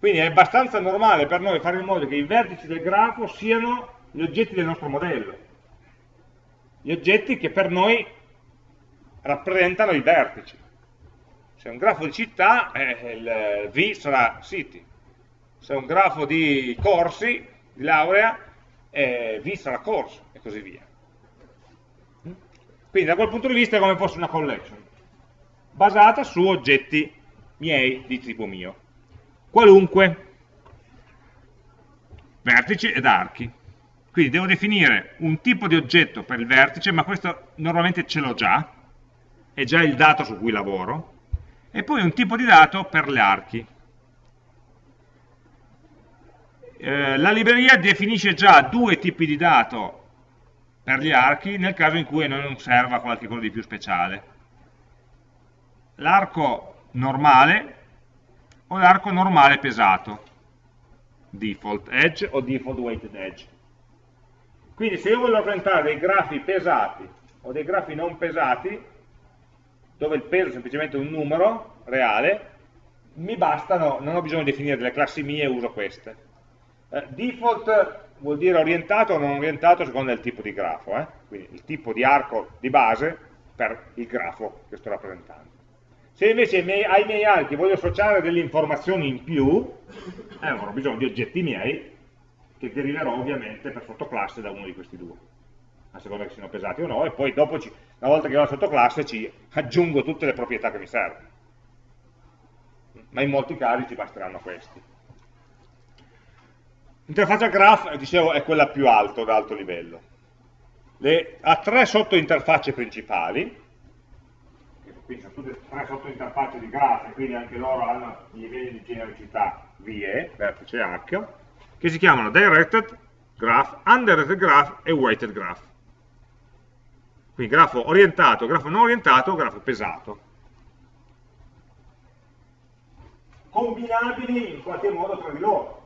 Quindi è abbastanza normale per noi fare in modo che i vertici del grafo siano gli oggetti del nostro modello. Gli oggetti che per noi rappresentano i vertici. Se è un grafo di città, eh, il V sarà city, se è un grafo di corsi, di laurea, eh, V sarà corso e così via. Quindi da quel punto di vista è come fosse una collection, basata su oggetti miei di tipo mio. Qualunque, vertici ed archi. Quindi devo definire un tipo di oggetto per il vertice, ma questo normalmente ce l'ho già, è già il dato su cui lavoro, e poi un tipo di dato per gli archi. Eh, la libreria definisce già due tipi di dato per gli archi nel caso in cui non serva qualche cosa di più speciale. l'arco normale o l'arco normale pesato, default edge o default weighted edge. Quindi se io voglio rappresentare dei grafi pesati o dei grafi non pesati, dove il peso è semplicemente un numero reale, mi bastano, non ho bisogno di definire delle classi mie, uso queste. Eh, default vuol dire orientato o non orientato secondo il tipo di grafo, eh? quindi il tipo di arco di base per il grafo che sto rappresentando. Se invece ai miei, ai miei archi voglio associare delle informazioni in più, eh, avrò bisogno di oggetti miei che deriverò ovviamente per sottoclasse da uno di questi due, a seconda che siano pesati o no, e poi dopo, ci, una volta che ho la sottoclasse, ci aggiungo tutte le proprietà che mi servono. Ma in molti casi ci basteranno questi. L'interfaccia graph, dicevo, è quella più alta, ad alto livello. Le, ha tre sottointerfacce principali, quindi sono tutte tre sottointerfacce di graph, quindi anche loro hanno i livelli di genericità VE, vertice H, che si chiamano Directed Graph, Undirected Graph e Weighted Graph. Quindi grafo orientato, grafo non orientato, grafo pesato. Combinabili in qualche modo tra di loro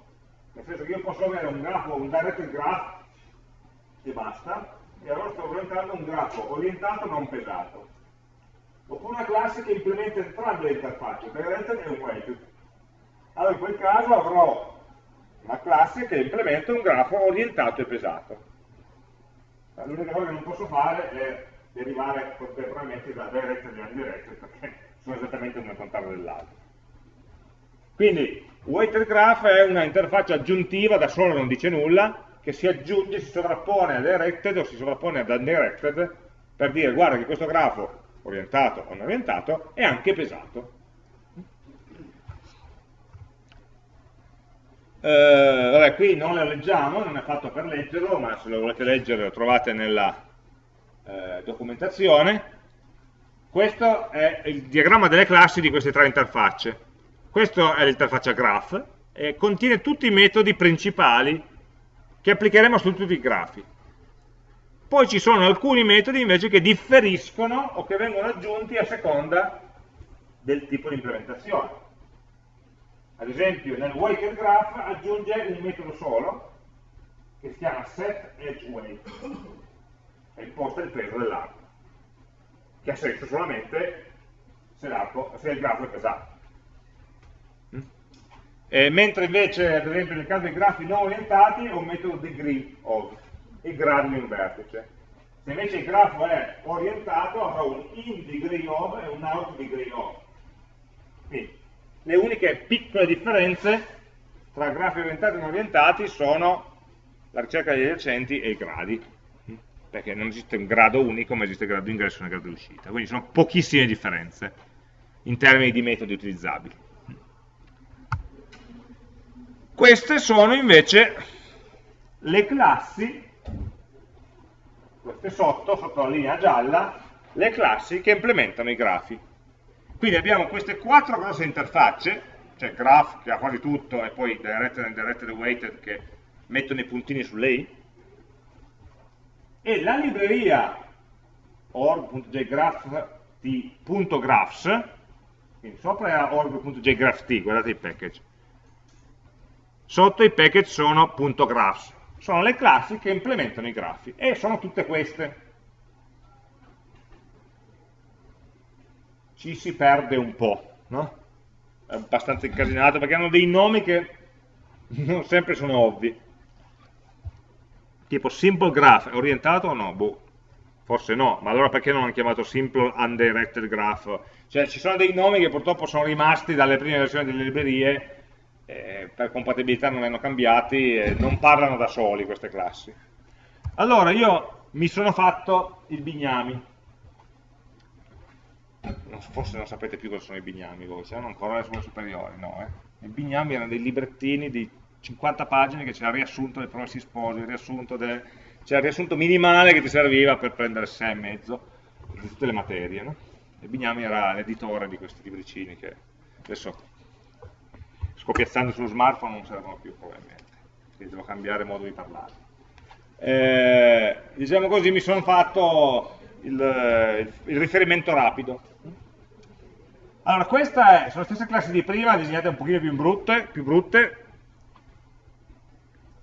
nel senso che io posso avere un grafo, un directed graph e basta, e allora sto orientando un grafo orientato non pesato. Oppure una classe che implementa entrambe le interfacce, directed e un weighted. Allora in quel caso avrò una classe che implementa un grafo orientato e pesato. L'unica cosa che non posso fare è derivare contemporaneamente da directed e undirected perché sono esattamente una contrario dell'altro. Quindi Weighted graph è una interfaccia aggiuntiva, da solo non dice nulla, che si aggiunge, si sovrappone a directed o si sovrappone ad undirected per dire guarda che questo grafo, orientato o non orientato, è anche pesato. Eh, vabbè, qui non lo leggiamo, non è fatto per leggerlo, ma se lo volete leggere lo trovate nella eh, documentazione. Questo è il diagramma delle classi di queste tre interfacce. Questa è l'interfaccia graph e contiene tutti i metodi principali che applicheremo su tutti i grafi. Poi ci sono alcuni metodi invece che differiscono o che vengono aggiunti a seconda del tipo di implementazione. Ad esempio nel weighted graph aggiunge un metodo solo che si chiama setEdgeWeight e imposta il peso dell'arco, che ha senso solamente se, se il grafo è pesato. Eh, mentre invece, ad esempio, nel caso dei grafi non orientati, ho un metodo degree of, e grado di un vertice. Se invece il grafo è orientato, avrò un in degree of e un out degree of. Quindi, le uniche piccole differenze tra grafi orientati e non orientati sono la ricerca degli adiacenti e i gradi, perché non esiste un grado unico, ma esiste il grado d'ingresso e il grado d'uscita. Quindi sono pochissime differenze in termini di metodi utilizzabili. Queste sono invece le classi, queste sotto, sotto la linea gialla, le classi che implementano i grafi. Quindi abbiamo queste quattro grosse interfacce, cioè graph che ha quasi tutto e poi directed and directed weighted che mettono i puntini sulle i, e la libreria org.jgraph.graphs, quindi sopra era org.jgrapht, guardate i package, sotto i package sono .graphs, sono le classi che implementano i grafi e sono tutte queste. Ci si perde un po', no? È abbastanza incasinato perché hanno dei nomi che non sempre sono ovvi. Tipo simple graph, è orientato o no? Boh, forse no, ma allora perché non hanno chiamato simple undirected graph? Cioè ci sono dei nomi che purtroppo sono rimasti dalle prime versioni delle librerie eh, per compatibilità non hanno cambiati e non parlano da soli queste classi. Allora io mi sono fatto il bignami, forse non sapete più cosa sono i bignami voi, c'erano ancora le scuole superiori, no? Eh? I bignami erano dei librettini di 50 pagine che c'era il riassunto del promessi sposi, riassunto c'era il riassunto minimale che ti serviva per prendere 6 e mezzo di tutte le materie, no? E Bignami era l'editore di questi libricini che adesso scopiazzando sullo smartphone non servono più probabilmente, quindi devo cambiare modo di parlare. Eh, diciamo così, mi sono fatto il, il, riferimento rapido. Allora, queste sono le stesse classi di prima, disegnate un pochino più brutte, più brutte,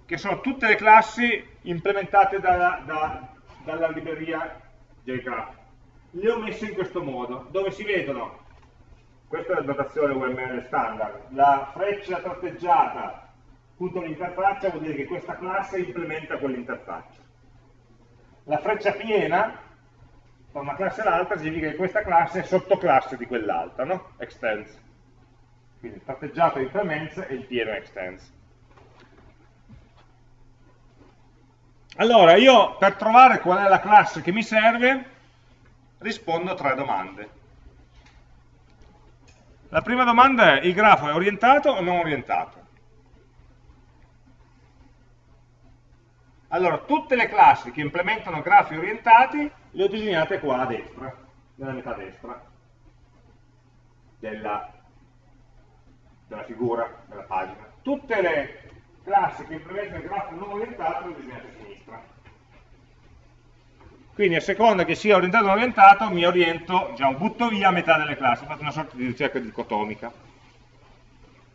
che sono tutte le classi implementate dalla, da, dalla libreria JGraph. Le ho messe in questo modo, dove si vedono, questa è la notazione UML standard, la freccia tratteggiata punto l'interfaccia vuol dire che questa classe implementa quell'interfaccia. La freccia piena da una classe all'altra significa che questa classe è sottoclasse di quell'altra, no? Extends. Quindi il tratteggiato implements e il pieno extends. Allora, io per trovare qual è la classe che mi serve, rispondo a tre domande. La prima domanda è, il grafo è orientato o non orientato? Allora, tutte le classi che implementano grafi orientati le ho disegnate qua a destra, nella metà destra della, della figura, della pagina. Tutte le classi che implementano il grafo non orientato le ho disegnate a sinistra. Quindi a seconda che sia orientato o non orientato, mi oriento, diciamo, butto via metà delle classi, fatto una sorta di ricerca dicotomica.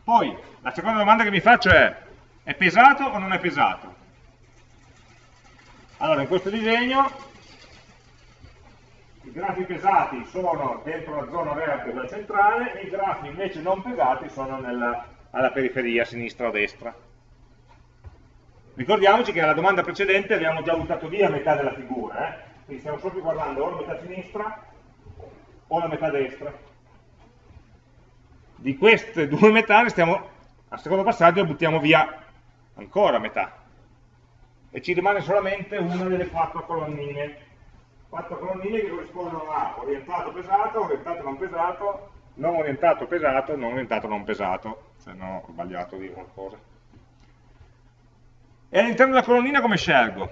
Poi, la seconda domanda che mi faccio è, è pesato o non è pesato? Allora, in questo disegno i grafi pesati sono dentro la zona verde, quella centrale, e i grafi invece non pesati sono nella, alla periferia, sinistra o destra. Ricordiamoci che nella domanda precedente abbiamo già buttato via metà della figura, eh? Quindi stiamo solo guardando o la metà sinistra o la metà destra. Di queste due metà, stiamo, al secondo passaggio buttiamo via ancora metà, e ci rimane solamente una delle quattro colonnine quattro colonnine che corrispondono a orientato pesato, orientato non pesato, non orientato pesato, non orientato non pesato, se no ho sbagliato dire qualcosa. E all'interno della colonnina come scelgo?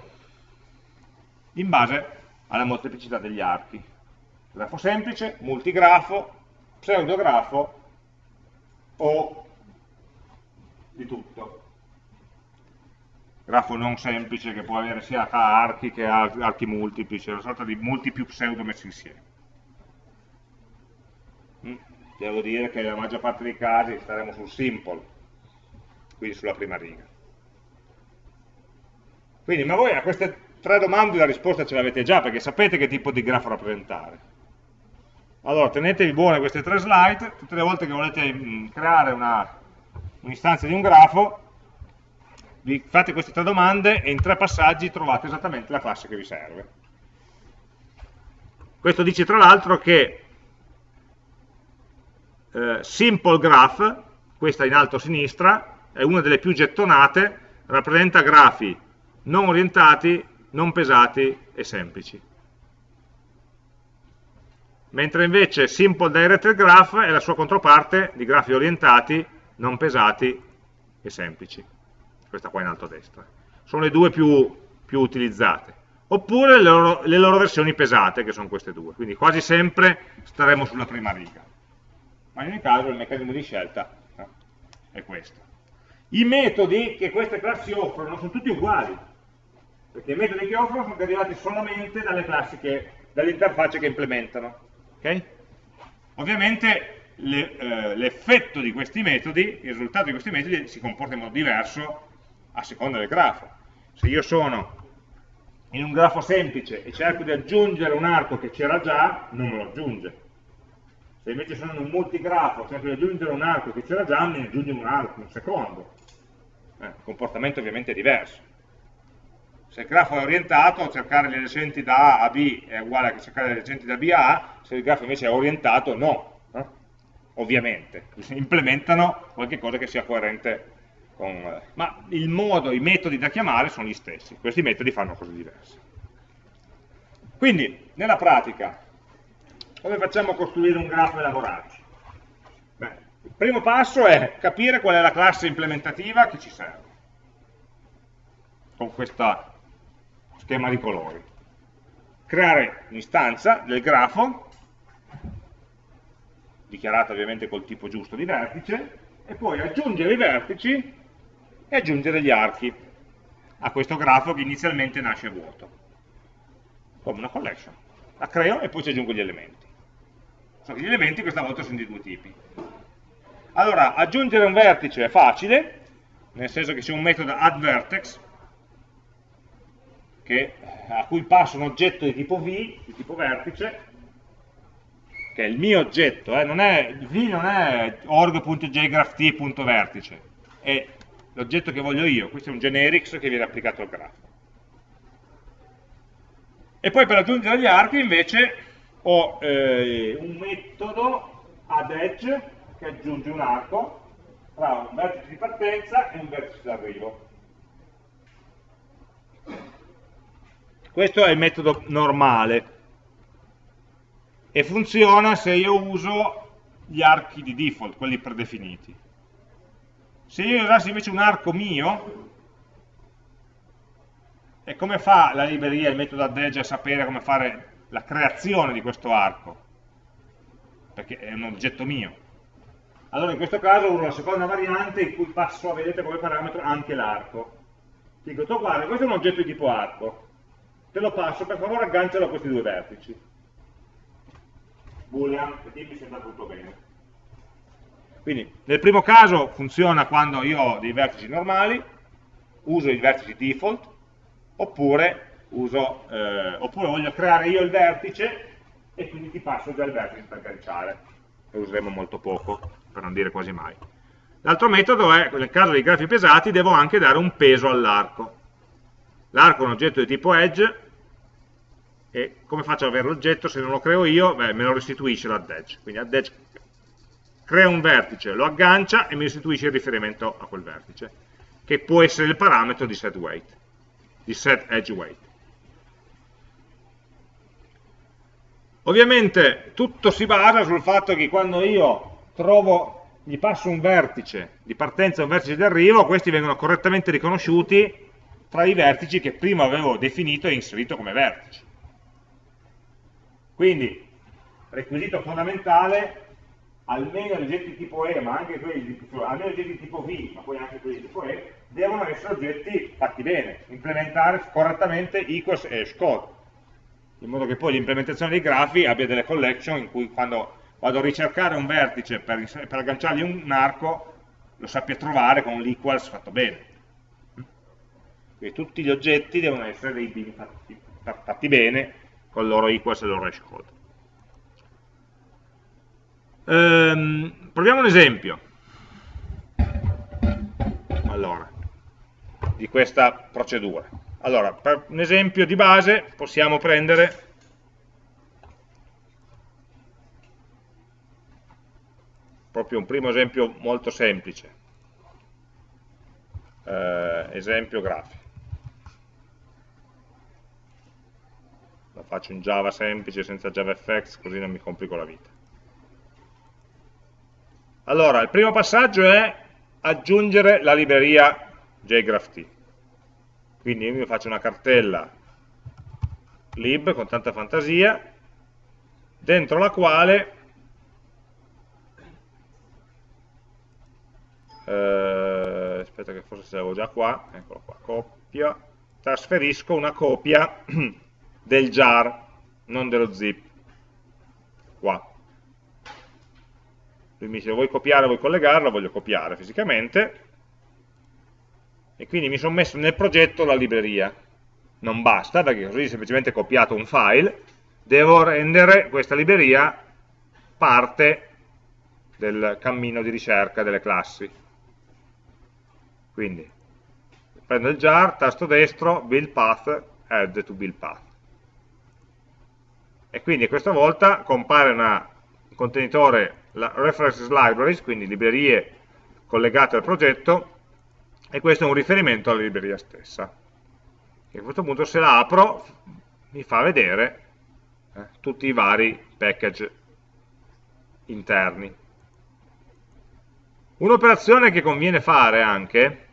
In base alla molteplicità degli archi. Grafo semplice, multigrafo, pseudografo o di tutto grafo non semplice che può avere sia archi che archi multipli, cioè una sorta di multi più pseudo messi insieme. Mm? Devo dire che nella maggior parte dei casi staremo sul simple, quindi sulla prima riga. Quindi, ma voi a queste tre domande la risposta ce l'avete già, perché sapete che tipo di grafo rappresentare. Allora, tenetevi buone queste tre slide, tutte le volte che volete mm, creare un'istanza un di un grafo, vi fate queste tre domande e in tre passaggi trovate esattamente la classe che vi serve. Questo dice tra l'altro che eh, Simple Graph, questa in alto a sinistra, è una delle più gettonate, rappresenta grafi non orientati, non pesati e semplici. Mentre invece Simple Directed Graph è la sua controparte di grafi orientati, non pesati e semplici questa qua in alto a destra. Sono le due più, più utilizzate. Oppure le loro, le loro, versioni pesate, che sono queste due. Quindi quasi sempre staremo sulla prima riga. Ma in ogni caso il meccanismo di scelta no? è questo. I metodi che queste classi offrono sono tutti uguali, perché i metodi che offrono sono derivati solamente dalle classi che, dalle interfacce che implementano. Okay? Ovviamente eh, l'effetto di questi metodi, il risultato di questi metodi si comporta in modo diverso a seconda del grafo. Se io sono in un grafo semplice e cerco di aggiungere un arco che c'era già, non me lo aggiunge. Se invece sono in un multigrafo, cerco di aggiungere un arco che c'era già, mi aggiunge un arco, un secondo. Eh, il comportamento ovviamente è diverso. Se il grafo è orientato, cercare le adiacenti da A a B è uguale a cercare le adiacenti da B a A, se il grafo invece è orientato, no. Eh? Ovviamente, implementano qualche cosa che sia coerente con, ma il modo, i metodi da chiamare sono gli stessi, questi metodi fanno cose diverse. Quindi, nella pratica, come facciamo a costruire un grafo e lavorarci? Beh, il primo passo è capire qual è la classe implementativa che ci serve, con questo schema di colori. Creare un'istanza del grafo, dichiarata ovviamente col tipo giusto di vertice, e poi aggiungere i vertici e aggiungere gli archi a questo grafo che inizialmente nasce vuoto, come una collection. La creo e poi ci aggiungo gli elementi. solo che gli elementi questa volta sono di due tipi. Allora, aggiungere un vertice è facile, nel senso che c'è un metodo addVertex, che, a cui passo un oggetto di tipo V, di tipo vertice, che è il mio oggetto, eh, non è, V non è org.jgrapht.vertice, è l'oggetto che voglio io, questo è un generics che viene applicato al grafo. E poi per aggiungere gli archi invece ho eh, un metodo add edge che aggiunge un arco tra un vertice di partenza e un vertice d'arrivo. Questo è il metodo normale e funziona se io uso gli archi di default, quelli predefiniti. Se io usassi invece un arco mio, e come fa la libreria, il metodo add a sapere come fare la creazione di questo arco? Perché è un oggetto mio. Allora in questo caso uso la seconda variante in cui passo, vedete come parametro, anche l'arco. Dico, guarda, questo è un oggetto di tipo arco, te lo passo, per favore aggancialo a questi due vertici. Boolean, e mi sembra tutto bene. Quindi nel primo caso funziona quando io ho dei vertici normali, uso i vertici default, oppure, uso, eh, oppure voglio creare io il vertice e quindi ti passo già il vertice per agganciare. Lo useremo molto poco, per non dire quasi mai. L'altro metodo è, nel caso dei grafi pesati, devo anche dare un peso all'arco. L'arco è un oggetto di tipo edge, e come faccio ad avere l'oggetto se non lo creo io? Beh, me lo restituisce l'add edge. Quindi add edge crea un vertice, lo aggancia e mi restituisce il riferimento a quel vertice, che può essere il parametro di set weight, di set edge weight. Ovviamente tutto si basa sul fatto che quando io trovo, gli passo un vertice di partenza e un vertice di arrivo, questi vengono correttamente riconosciuti tra i vertici che prima avevo definito e inserito come vertici. Quindi, requisito fondamentale, almeno gli oggetti tipo E, ma anche quelli di, cioè, almeno oggetti tipo V, ma poi anche quelli tipo E, devono essere oggetti fatti bene, implementare correttamente equals e hashcode, in modo che poi l'implementazione dei grafi abbia delle collection in cui quando vado a ricercare un vertice per, per agganciargli un arco, lo sappia trovare con l'equals fatto bene. Quindi tutti gli oggetti devono essere dei bin fatti, fatti bene con il loro equals e il loro hashcode. Ehm, proviamo un esempio. Allora, di questa procedura. Allora, per un esempio di base possiamo prendere proprio un primo esempio molto semplice. Eh, esempio grafico. Lo faccio in Java semplice, senza JavaFX, così non mi complico la vita. Allora, il primo passaggio è aggiungere la libreria JGraphT. Quindi io mi faccio una cartella lib con tanta fantasia, dentro la quale eh, aspetta che forse ce l'avevo già qua, eccolo qua, copia, trasferisco una copia (clears throat) del jar, non dello zip, qua lui mi dice vuoi copiare, vuoi collegarlo, voglio copiare fisicamente, e quindi mi sono messo nel progetto la libreria. Non basta, perché così ho semplicemente copiato un file, devo rendere questa libreria parte del cammino di ricerca delle classi. Quindi prendo il jar, tasto destro, build path, add to build path. E quindi questa volta compare un contenitore la references libraries, quindi librerie collegate al progetto, e questo è un riferimento alla libreria stessa. E a questo punto se la apro mi fa vedere eh, tutti i vari package interni. Un'operazione che conviene fare anche,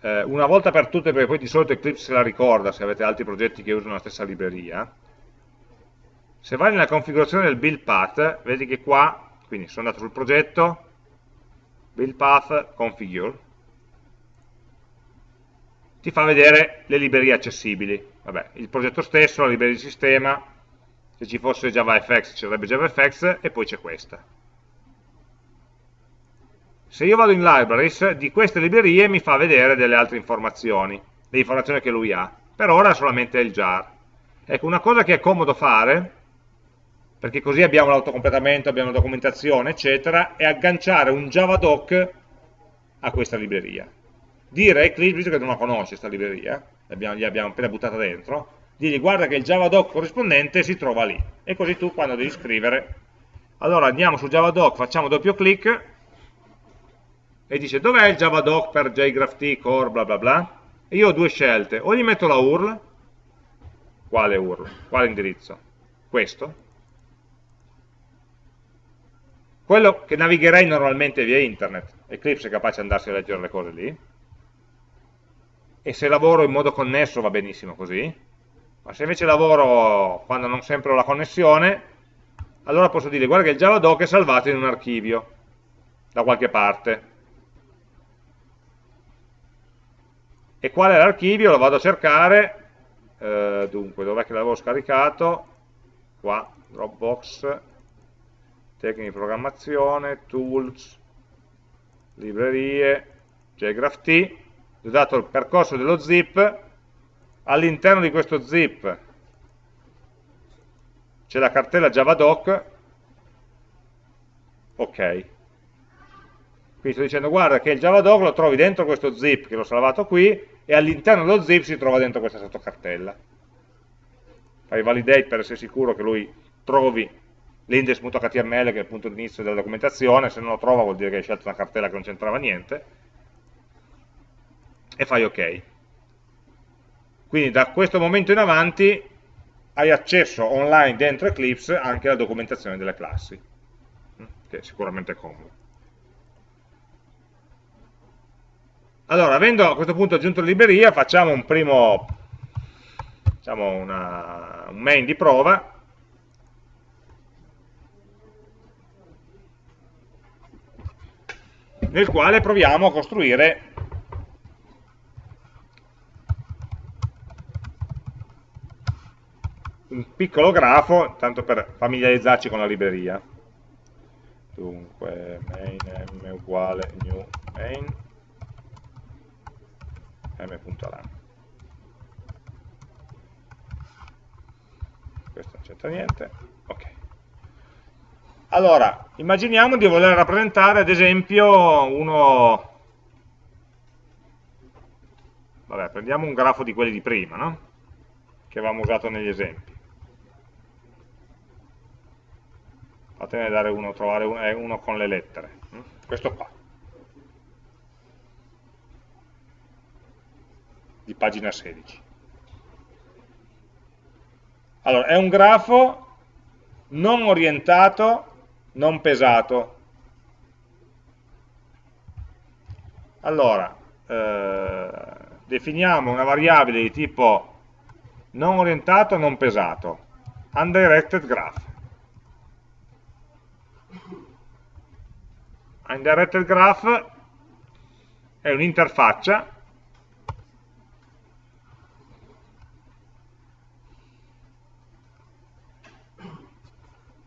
eh, una volta per tutte, perché poi di solito Eclipse se la ricorda se avete altri progetti che usano la stessa libreria, se vai nella configurazione del build path, vedi che qua, quindi sono andato sul progetto, build path configure, ti fa vedere le librerie accessibili. Vabbè, il progetto stesso, la libreria di sistema, se ci fosse JavaFX ci sarebbe JavaFX e poi c'è questa. Se io vado in libraries, di queste librerie mi fa vedere delle altre informazioni, le informazioni che lui ha. Per ora solamente il jar. Ecco, una cosa che è comodo fare, perché così abbiamo l'autocompletamento, abbiamo la documentazione, eccetera, è agganciare un javadoc a questa libreria. Dire a Eclipse, visto che non la conosce questa libreria, gli abbiamo appena buttata dentro, digli guarda che il javadoc corrispondente si trova lì. E così tu quando devi scrivere, allora andiamo su javadoc, facciamo doppio clic, e dice dov'è il javadoc per jgraph core bla bla bla, e io ho due scelte, o gli metto la URL, quale URL, quale indirizzo? Questo, quello che navigherei normalmente via internet, Eclipse è capace di andarsi a leggere le cose lì, e se lavoro in modo connesso va benissimo così, ma se invece lavoro quando non sempre ho la connessione, allora posso dire guarda che il javadoc è salvato in un archivio, da qualche parte. E qual è l'archivio? Lo vado a cercare, eh, dunque, dov'è che l'avevo scaricato? Qua, Dropbox, tecniche di programmazione, tools, librerie, JGraphT, ho dato il percorso dello zip, all'interno di questo zip c'è la cartella javadoc, ok. Quindi sto dicendo guarda che il javadoc lo trovi dentro questo zip che l'ho salvato qui e all'interno dello zip si trova dentro questa sottocartella. Fai validate per essere sicuro che lui trovi l'index.html che è il punto di inizio della documentazione, se non lo trova vuol dire che hai scelto una cartella che non c'entrava niente, e fai ok. Quindi da questo momento in avanti hai accesso online dentro Eclipse anche alla documentazione delle classi, che è sicuramente comodo. Allora, avendo a questo punto aggiunto la libreria, facciamo un primo, diciamo una, un main di prova, nel quale proviamo a costruire un piccolo grafo, tanto per familiarizzarci con la libreria. Dunque, main m uguale new main m.lam. Questo non c'entra niente. Ok. Allora, immaginiamo di voler rappresentare ad esempio uno... Vabbè, prendiamo un grafo di quelli di prima, no? Che avevamo usato negli esempi. Fatene dare uno, trovare uno, eh, uno con le lettere. Questo qua. Di pagina 16. Allora, è un grafo non orientato non pesato. Allora, eh, definiamo una variabile di tipo non orientato, non pesato, undirected graph. Undirected graph è un'interfaccia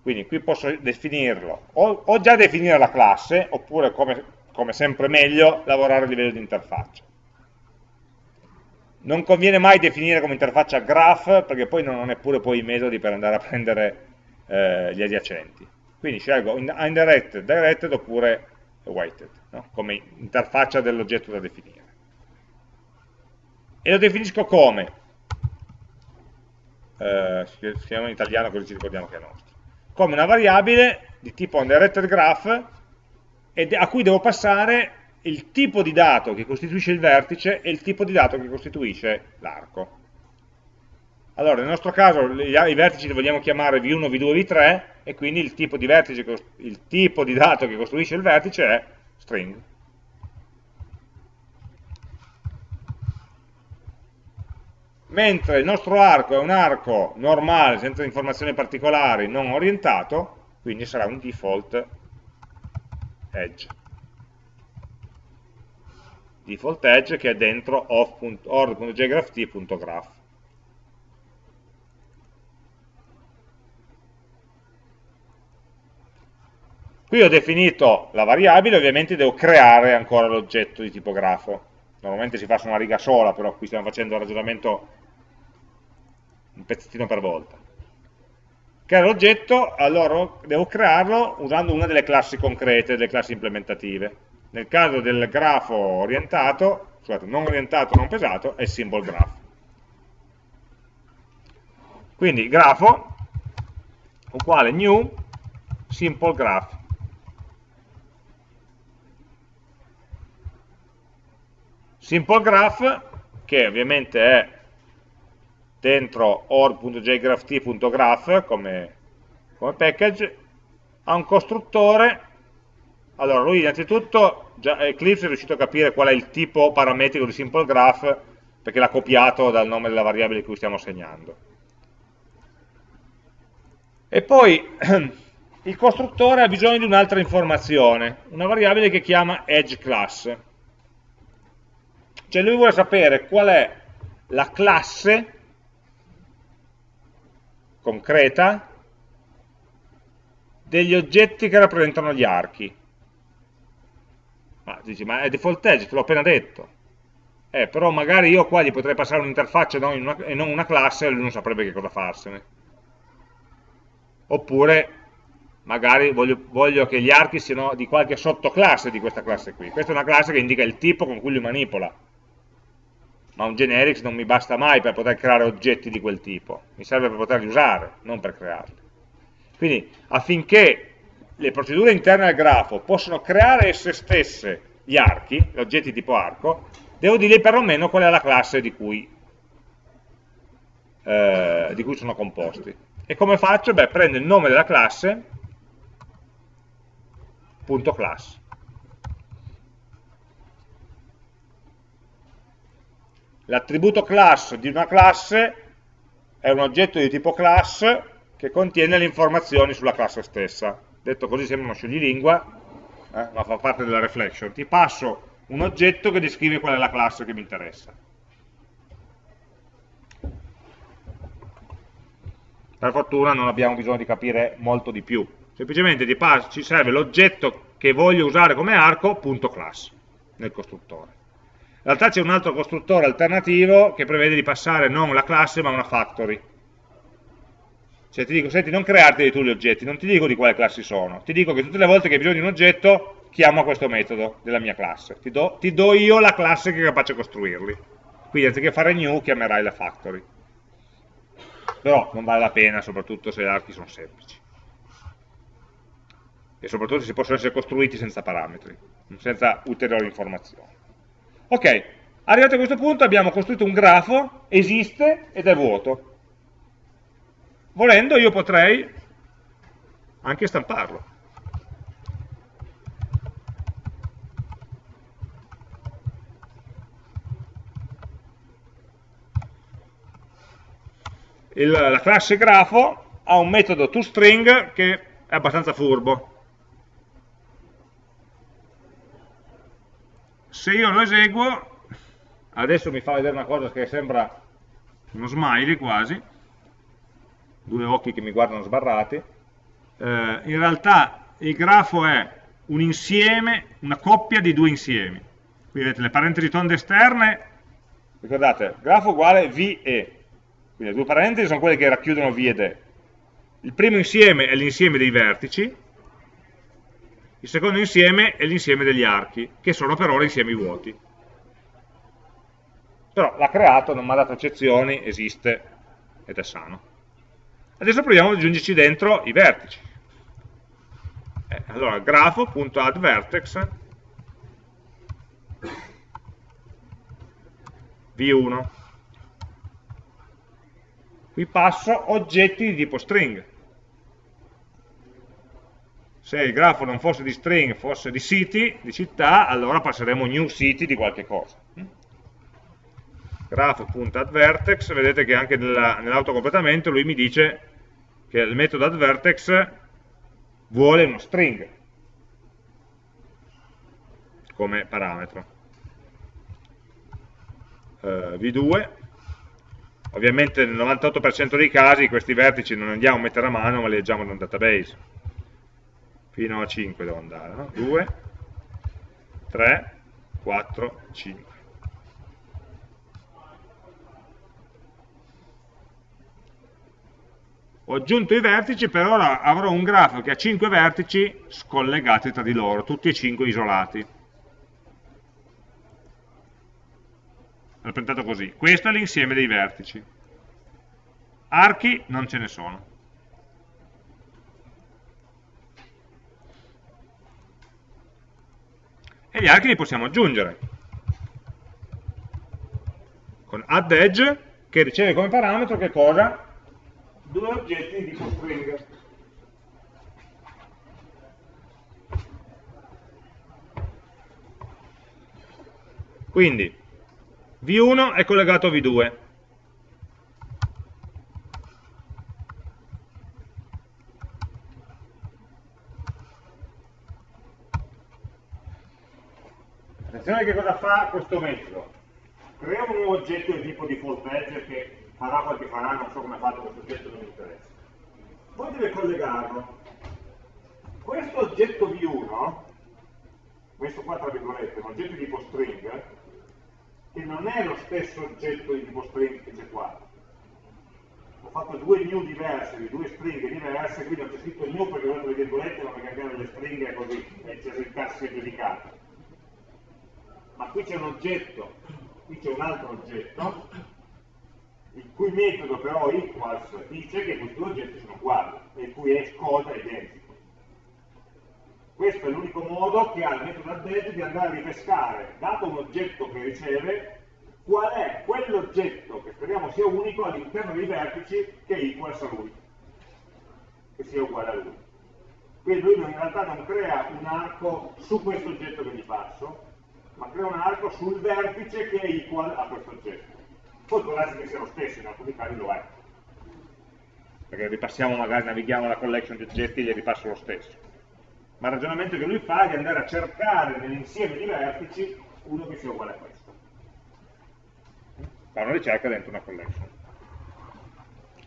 Quindi qui posso definirlo, o, o già definire la classe, oppure come, come sempre meglio, lavorare a livello di interfaccia. Non conviene mai definire come interfaccia graph, perché poi non ho neppure poi i metodi per andare a prendere eh, gli adiacenti. Quindi scelgo undirected, directed oppure weighted, no? come interfaccia dell'oggetto da definire. E lo definisco come? Eh, scriviamo in italiano così ci ricordiamo che è nostro come una variabile di tipo undirected graph a cui devo passare il tipo di dato che costituisce il vertice e il tipo di dato che costituisce l'arco. Allora, nel nostro caso i vertici li vogliamo chiamare v1, v2, v3 e quindi il tipo di, vertice, il tipo di dato che costruisce il vertice è string. mentre il nostro arco è un arco normale, senza informazioni particolari, non orientato, quindi sarà un default edge. Default edge che è dentro off.org.jgrapht.graph. Qui ho definito la variabile, ovviamente devo creare ancora l'oggetto di tipo grafo. Normalmente si fa su una riga sola, però qui stiamo facendo il ragionamento un pezzettino per volta. Creare l'oggetto, allora devo crearlo usando una delle classi concrete, delle classi implementative. Nel caso del grafo orientato, scusate, non orientato, non pesato, è symbol graph. Quindi grafo uguale new simple graph Simple Graph, che ovviamente è dentro org.jgrapht.graph come, come package, ha un costruttore. Allora, lui innanzitutto, Eclipse è riuscito a capire qual è il tipo parametrico di Simple Graph, perché l'ha copiato dal nome della variabile di cui stiamo segnando. E poi (clears throat) il costruttore ha bisogno di un'altra informazione, una variabile che chiama edge class cioè lui vuole sapere qual è la classe concreta degli oggetti che rappresentano gli archi. Ma dici, ma è default edge, te l'ho appena detto. Eh, però magari io qua gli potrei passare un'interfaccia e non una classe e lui non saprebbe che cosa farsene. Oppure magari voglio, voglio, che gli archi siano di qualche sottoclasse di questa classe qui. Questa è una classe che indica il tipo con cui lui manipola ma un generics non mi basta mai per poter creare oggetti di quel tipo, mi serve per poterli usare, non per crearli. Quindi affinché le procedure interne al grafo possano creare esse stesse gli archi, gli oggetti tipo arco, devo dirgli perlomeno qual è la classe di cui, eh, di cui sono composti. E come faccio? Beh, prendo il nome della classe, punto class. L'attributo class di una classe è un oggetto di tipo class che contiene le informazioni sulla classe stessa. Detto così sembra uno scioglilingua, eh, ma fa parte della reflection. Ti passo un oggetto che descrive qual è la classe che mi interessa. Per fortuna non abbiamo bisogno di capire molto di più. Semplicemente ci serve l'oggetto che voglio usare come arco, punto class, nel costruttore. In realtà c'è un altro costruttore alternativo che prevede di passare non la classe ma una factory. Cioè ti dico, senti, non crearti tu gli oggetti, non ti dico di quale classi sono, ti dico che tutte le volte che hai bisogno di un oggetto, chiamo questo metodo della mia classe. Ti do, ti do io la classe che è capace di costruirli. Quindi anziché fare new, chiamerai la factory. Però non vale la pena, soprattutto se gli archi sono semplici. E soprattutto se possono essere costruiti senza parametri, senza ulteriori informazioni. Ok, arrivati a questo punto abbiamo costruito un grafo, esiste ed è vuoto. Volendo io potrei anche stamparlo. Il, la classe grafo ha un metodo toString che è abbastanza furbo. Se io lo eseguo, adesso mi fa vedere una cosa che sembra uno smiley quasi, due occhi che mi guardano sbarrati, eh, in realtà il grafo è un insieme, una coppia di due insiemi. Qui vedete le parentesi tonde esterne, ricordate, grafo uguale V e, quindi le due parentesi sono quelle che racchiudono V ed E. Il primo insieme è l'insieme dei vertici, il secondo insieme è l'insieme degli archi, che sono per ora insiemi vuoti. Però l'ha creato, non mi ha dato eccezioni, esiste ed è sano. Adesso proviamo ad aggiungerci dentro i vertici. Eh, allora, grafo.addVertex v1. Qui passo oggetti di tipo string se il grafo non fosse di string, fosse di city, di città, allora passeremo new city di qualche cosa. Grafo.addVertex, vedete che anche nell'autocompletamento lui mi dice che il metodo addVertex vuole uno string come parametro. Uh, V2, ovviamente nel 98% dei casi questi vertici non andiamo a mettere a mano ma li leggiamo da un database fino a 5 devo andare, no? 2, 3, 4, 5. Ho aggiunto i vertici, per ora avrò un grafo che ha 5 vertici scollegati tra di loro, tutti e 5 isolati. Rappresentato così. Questo è l'insieme dei vertici. Archi non ce ne sono. E gli archi li possiamo aggiungere. Con add edge che riceve come parametro che cosa? due oggetti di tipo string. Quindi V1 è collegato a V2. Attenzione che cosa fa questo metodo. Crea un nuovo oggetto di tipo default edge che farà quel che farà, non so come ha fatto questo oggetto, non mi interessa. Poi deve collegarlo. Questo oggetto V1, questo qua tra virgolette, un oggetto di tipo string, che non è lo stesso oggetto di tipo string che c'è qua. Ho fatto due new diverse, di due stringhe diverse, quindi ho scritto new perché ho dato le virgolette, ma perché cambiare le stringhe così, e c'è il caso dedicato. Ma qui c'è un oggetto, qui c'è un altro oggetto, il cui metodo però equals dice che questi due oggetti sono uguali e il cui hash code è identico. Questo è l'unico modo che ha il metodo addEdge di andare a ripescare, dato un oggetto che riceve, qual è quell'oggetto che speriamo sia unico all'interno dei vertici che equals a lui, che sia uguale a lui. Quindi lui in realtà non crea un arco su questo oggetto che gli passo, ma crea un arco sul vertice che è equal a questo oggetto poi può darsi che sia lo stesso, in alcuni casi lo è. Perché ripassiamo magari, navighiamo la collection di oggetti e gli ripasso lo stesso. Ma il ragionamento che lui fa è di andare a cercare nell'insieme di vertici uno che sia uguale a questo. Fa una ricerca dentro una collection.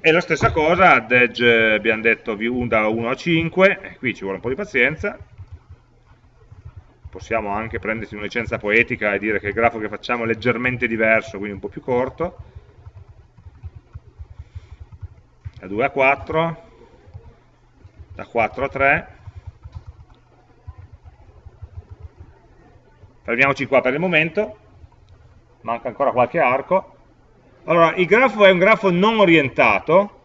E la stessa cosa ad edge abbiamo detto da 1 a 5, qui ci vuole un po' di pazienza, possiamo anche prenderci una licenza poetica e dire che il grafo che facciamo è leggermente diverso, quindi un po' più corto, da 2 a 4, da 4 a 3, fermiamoci qua per il momento, manca ancora qualche arco, allora il grafo è un grafo non orientato,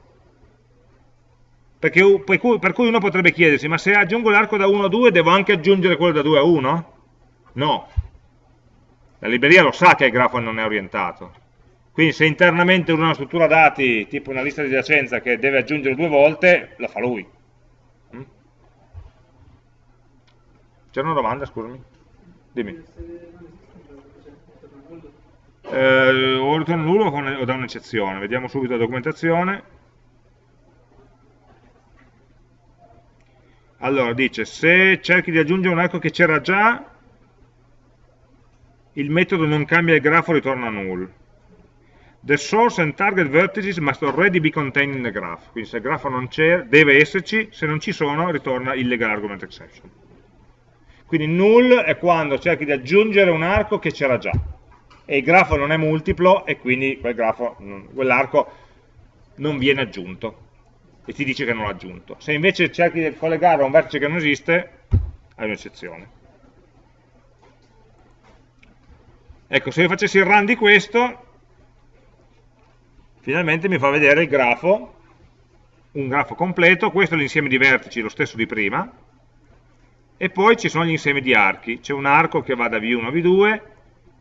perché, per, cui, per cui uno potrebbe chiedersi, ma se aggiungo l'arco da 1 a 2 devo anche aggiungere quello da 2 a 1? No. La libreria lo sa che il grafo non è orientato. Quindi se internamente una struttura dati, tipo una lista di giacenza che deve aggiungere due volte, la fa lui. Mm? C'era una domanda, scusami? Dimmi. Eh, o ritorno nullo o da un'eccezione. Vediamo subito la documentazione. Allora, dice, se cerchi di aggiungere un arco che c'era già, il metodo non cambia il grafo, ritorna null. The source and target vertices must already be contained in the graph. Quindi se il grafo non c'è, deve esserci, se non ci sono, ritorna illegal argument exception. Quindi null è quando cerchi di aggiungere un arco che c'era già. E il grafo non è multiplo e quindi quell'arco quell non viene aggiunto e ti dice che non l'ha aggiunto. Se invece cerchi di collegarlo a un vertice che non esiste, hai un'eccezione. Ecco, se io facessi il run di questo, finalmente mi fa vedere il grafo, un grafo completo, questo è l'insieme di vertici, lo stesso di prima, e poi ci sono gli insiemi di archi, c'è un arco che va da V1 a V2,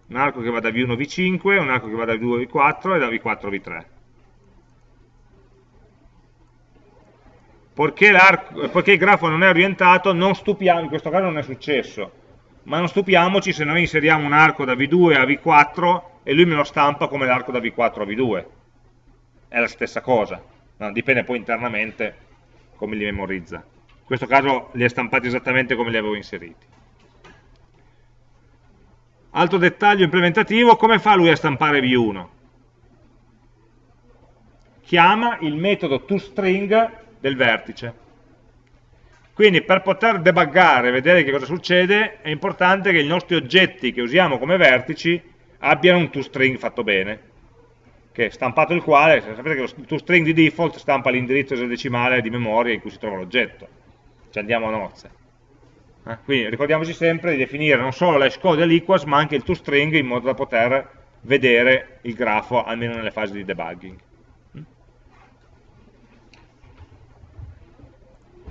un arco che va da V1 a V5, un arco che va da V2 a V4 e da V4 a V3. Poiché, poiché il grafo non è orientato, non stupiamo, in questo caso non è successo, ma non stupiamoci se noi inseriamo un arco da V2 a V4 e lui me lo stampa come l'arco da V4 a V2. È la stessa cosa, no, dipende poi internamente come li memorizza. In questo caso li ha stampati esattamente come li avevo inseriti. Altro dettaglio implementativo, come fa lui a stampare V1? Chiama il metodo toString del vertice. Quindi per poter debuggare, vedere che cosa succede, è importante che i nostri oggetti che usiamo come vertici abbiano un toString fatto bene, che è stampato il quale, sapete che lo toString di default stampa l'indirizzo esadecimale di memoria in cui si trova l'oggetto. Ci andiamo a nozze. Eh? Quindi ricordiamoci sempre di definire non solo l'hash code e l'equals, ma anche il toString in modo da poter vedere il grafo almeno nelle fasi di debugging.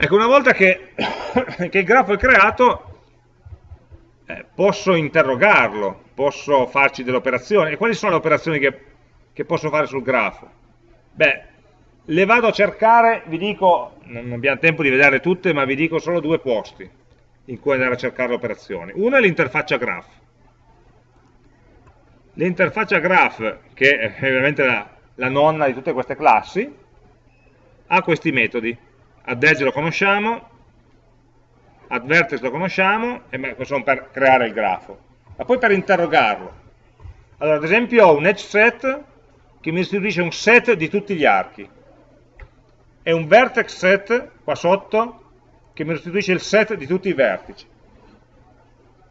Ecco, una volta che, (coughs) che il grafo è creato, eh, posso interrogarlo, posso farci delle operazioni. E quali sono le operazioni che, che posso fare sul grafo? Beh, le vado a cercare, vi dico, non abbiamo tempo di vedere tutte, ma vi dico solo due posti in cui andare a cercare le operazioni. Uno è l'interfaccia graph. L'interfaccia graph, che è ovviamente la, la nonna di tutte queste classi, ha questi metodi add edge lo conosciamo, add vertex lo conosciamo, e beh, sono per creare il grafo. Ma poi per interrogarlo. Allora, ad esempio ho un edge set che mi istituisce un set di tutti gli archi e un vertex set qua sotto che mi restituisce il set di tutti i vertici.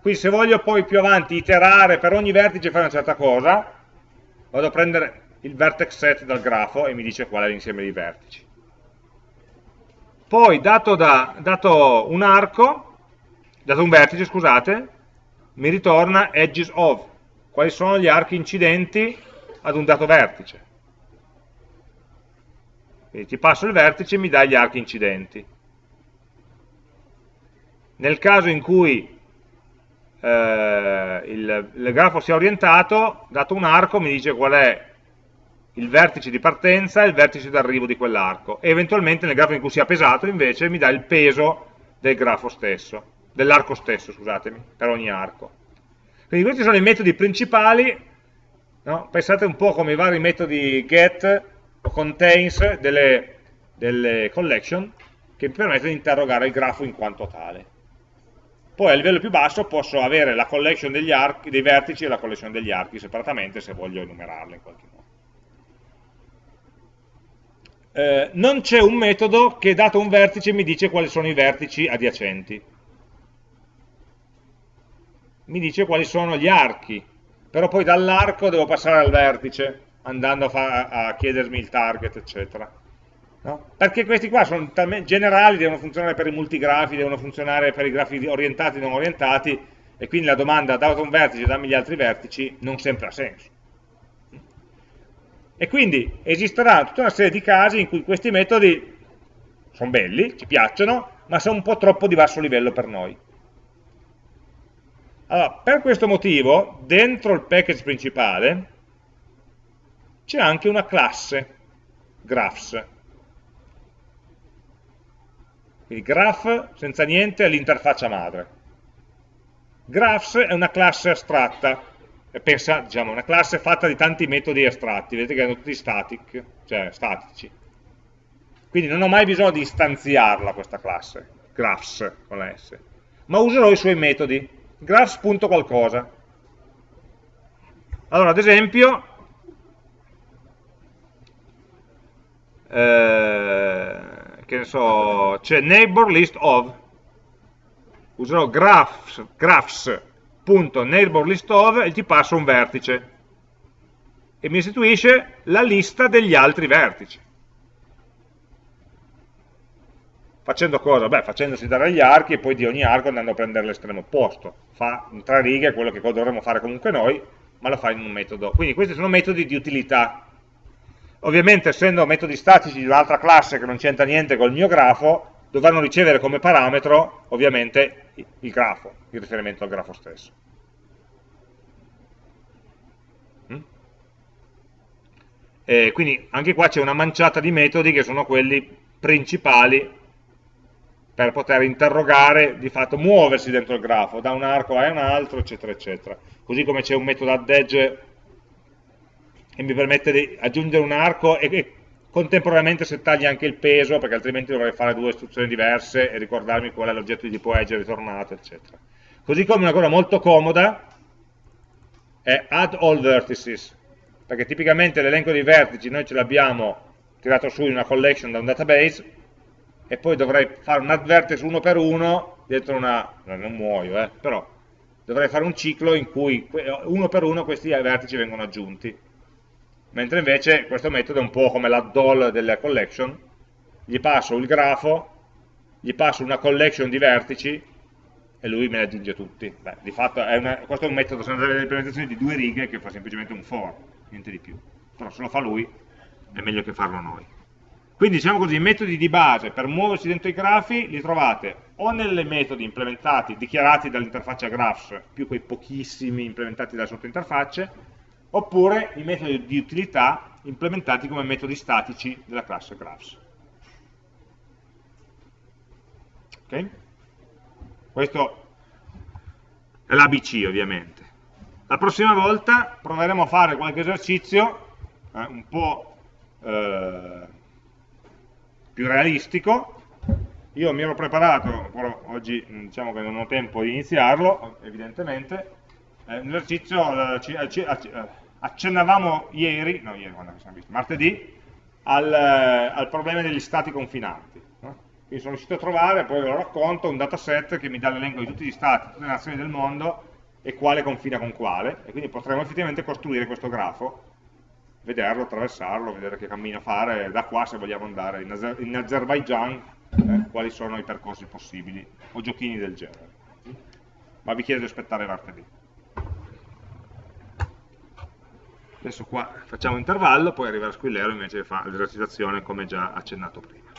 Quindi se voglio poi più avanti iterare per ogni vertice fare una certa cosa, vado a prendere il vertex set dal grafo e mi dice qual è l'insieme di vertici. Poi, dato, da, dato un arco, dato un vertice, scusate, mi ritorna edges of, quali sono gli archi incidenti ad un dato vertice. Quindi ti passo il vertice e mi dà gli archi incidenti. Nel caso in cui eh, il, il grafo sia orientato, dato un arco mi dice qual è il vertice di partenza e il vertice d'arrivo di quell'arco e eventualmente nel grafo in cui sia pesato invece mi dà il peso del grafo stesso, dell'arco stesso, scusatemi, per ogni arco. Quindi questi sono i metodi principali, no? pensate un po' come i vari metodi get o contains delle, delle collection che mi permettono di interrogare il grafo in quanto tale. Poi a livello più basso posso avere la collection degli archi, dei vertici e la collection degli archi separatamente se voglio enumerarle in qualche modo eh, non c'è un metodo che dato un vertice mi dice quali sono i vertici adiacenti. Mi dice quali sono gli archi, però poi dall'arco devo passare al vertice, andando a, a chiedermi il target, eccetera. No? Perché questi qua sono generali, devono funzionare per i multigrafi, devono funzionare per i grafi orientati e non orientati, e quindi la domanda dato un vertice dammi gli altri vertici non sempre ha senso. E quindi esisterà tutta una serie di casi in cui questi metodi sono belli, ci piacciono, ma sono un po' troppo di basso livello per noi. Allora, per questo motivo, dentro il package principale, c'è anche una classe, graphs. Quindi graph, senza niente, è l'interfaccia madre. Graphs è una classe astratta, pensa, diciamo, una classe fatta di tanti metodi astratti, vedete che erano tutti static, cioè statici. Quindi non ho mai bisogno di istanziarla questa classe, graphs con la S, ma userò i suoi metodi, graphs.qualcosa. Allora, ad esempio, eh, che ne so, c'è neighbor list of, userò graphs, graphs .neighborListOf e ti passo un vertice e mi istituisce la lista degli altri vertici. Facendo cosa? Beh, facendosi dare gli archi e poi di ogni arco andando a prendere l'estremo opposto. Fa in tre righe quello che dovremmo fare comunque noi, ma lo fa in un metodo. Quindi questi sono metodi di utilità. Ovviamente essendo metodi statici di un'altra classe che non c'entra niente col mio grafo, dovranno ricevere come parametro ovviamente il grafo, il riferimento al grafo stesso. Mm? E quindi anche qua c'è una manciata di metodi che sono quelli principali per poter interrogare, di fatto muoversi dentro il grafo, da un arco a un altro, eccetera, eccetera. Così come c'è un metodo add edge che mi permette di aggiungere un arco e, contemporaneamente settargli anche il peso, perché altrimenti dovrei fare due istruzioni diverse e ricordarmi qual è l'oggetto di tipo edge ritornato, eccetera. Così come una cosa molto comoda è add all vertices, perché tipicamente l'elenco dei vertici noi ce l'abbiamo tirato su in una collection da un database, e poi dovrei fare un add vertex uno per uno dentro una, non muoio, eh, però dovrei fare un ciclo in cui uno per uno questi vertici vengono aggiunti. Mentre invece questo metodo è un po' come l'add-all della collection, gli passo il grafo, gli passo una collection di vertici e lui me li aggiunge tutti. Beh, di fatto è una, questo è un metodo, sono delle implementazioni di due righe che fa semplicemente un for, niente di più. Però se lo fa lui è meglio che farlo noi. Quindi diciamo così, i metodi di base per muoversi dentro i grafi li trovate o nei metodi implementati, dichiarati dall'interfaccia graphs, più quei pochissimi implementati dalle sottointerfacce, oppure i metodi di utilità implementati come metodi statici della classe graphs. Okay? Questo è l'ABC ovviamente. La prossima volta proveremo a fare qualche esercizio eh, un po' eh, più realistico. Io mi ero preparato, però oggi diciamo che non ho tempo di iniziarlo, evidentemente. Eh, un eh, eh, eh, accennavamo ieri, no ieri quando abbiamo visto, martedì, al, al problema degli stati confinanti. Quindi sono riuscito a trovare, poi ve lo racconto, un dataset che mi dà l'elenco di tutti gli stati, tutte le nazioni del mondo e quale confina con quale, e quindi potremo effettivamente costruire questo grafo, vederlo, attraversarlo, vedere che cammino fare, da qua se vogliamo andare in, Azer in Azerbaijan, eh, quali sono i percorsi possibili, o giochini del genere. Ma vi chiedo di aspettare martedì. Adesso qua facciamo intervallo, poi arriva Squillero invece fa l'esercitazione come già accennato prima.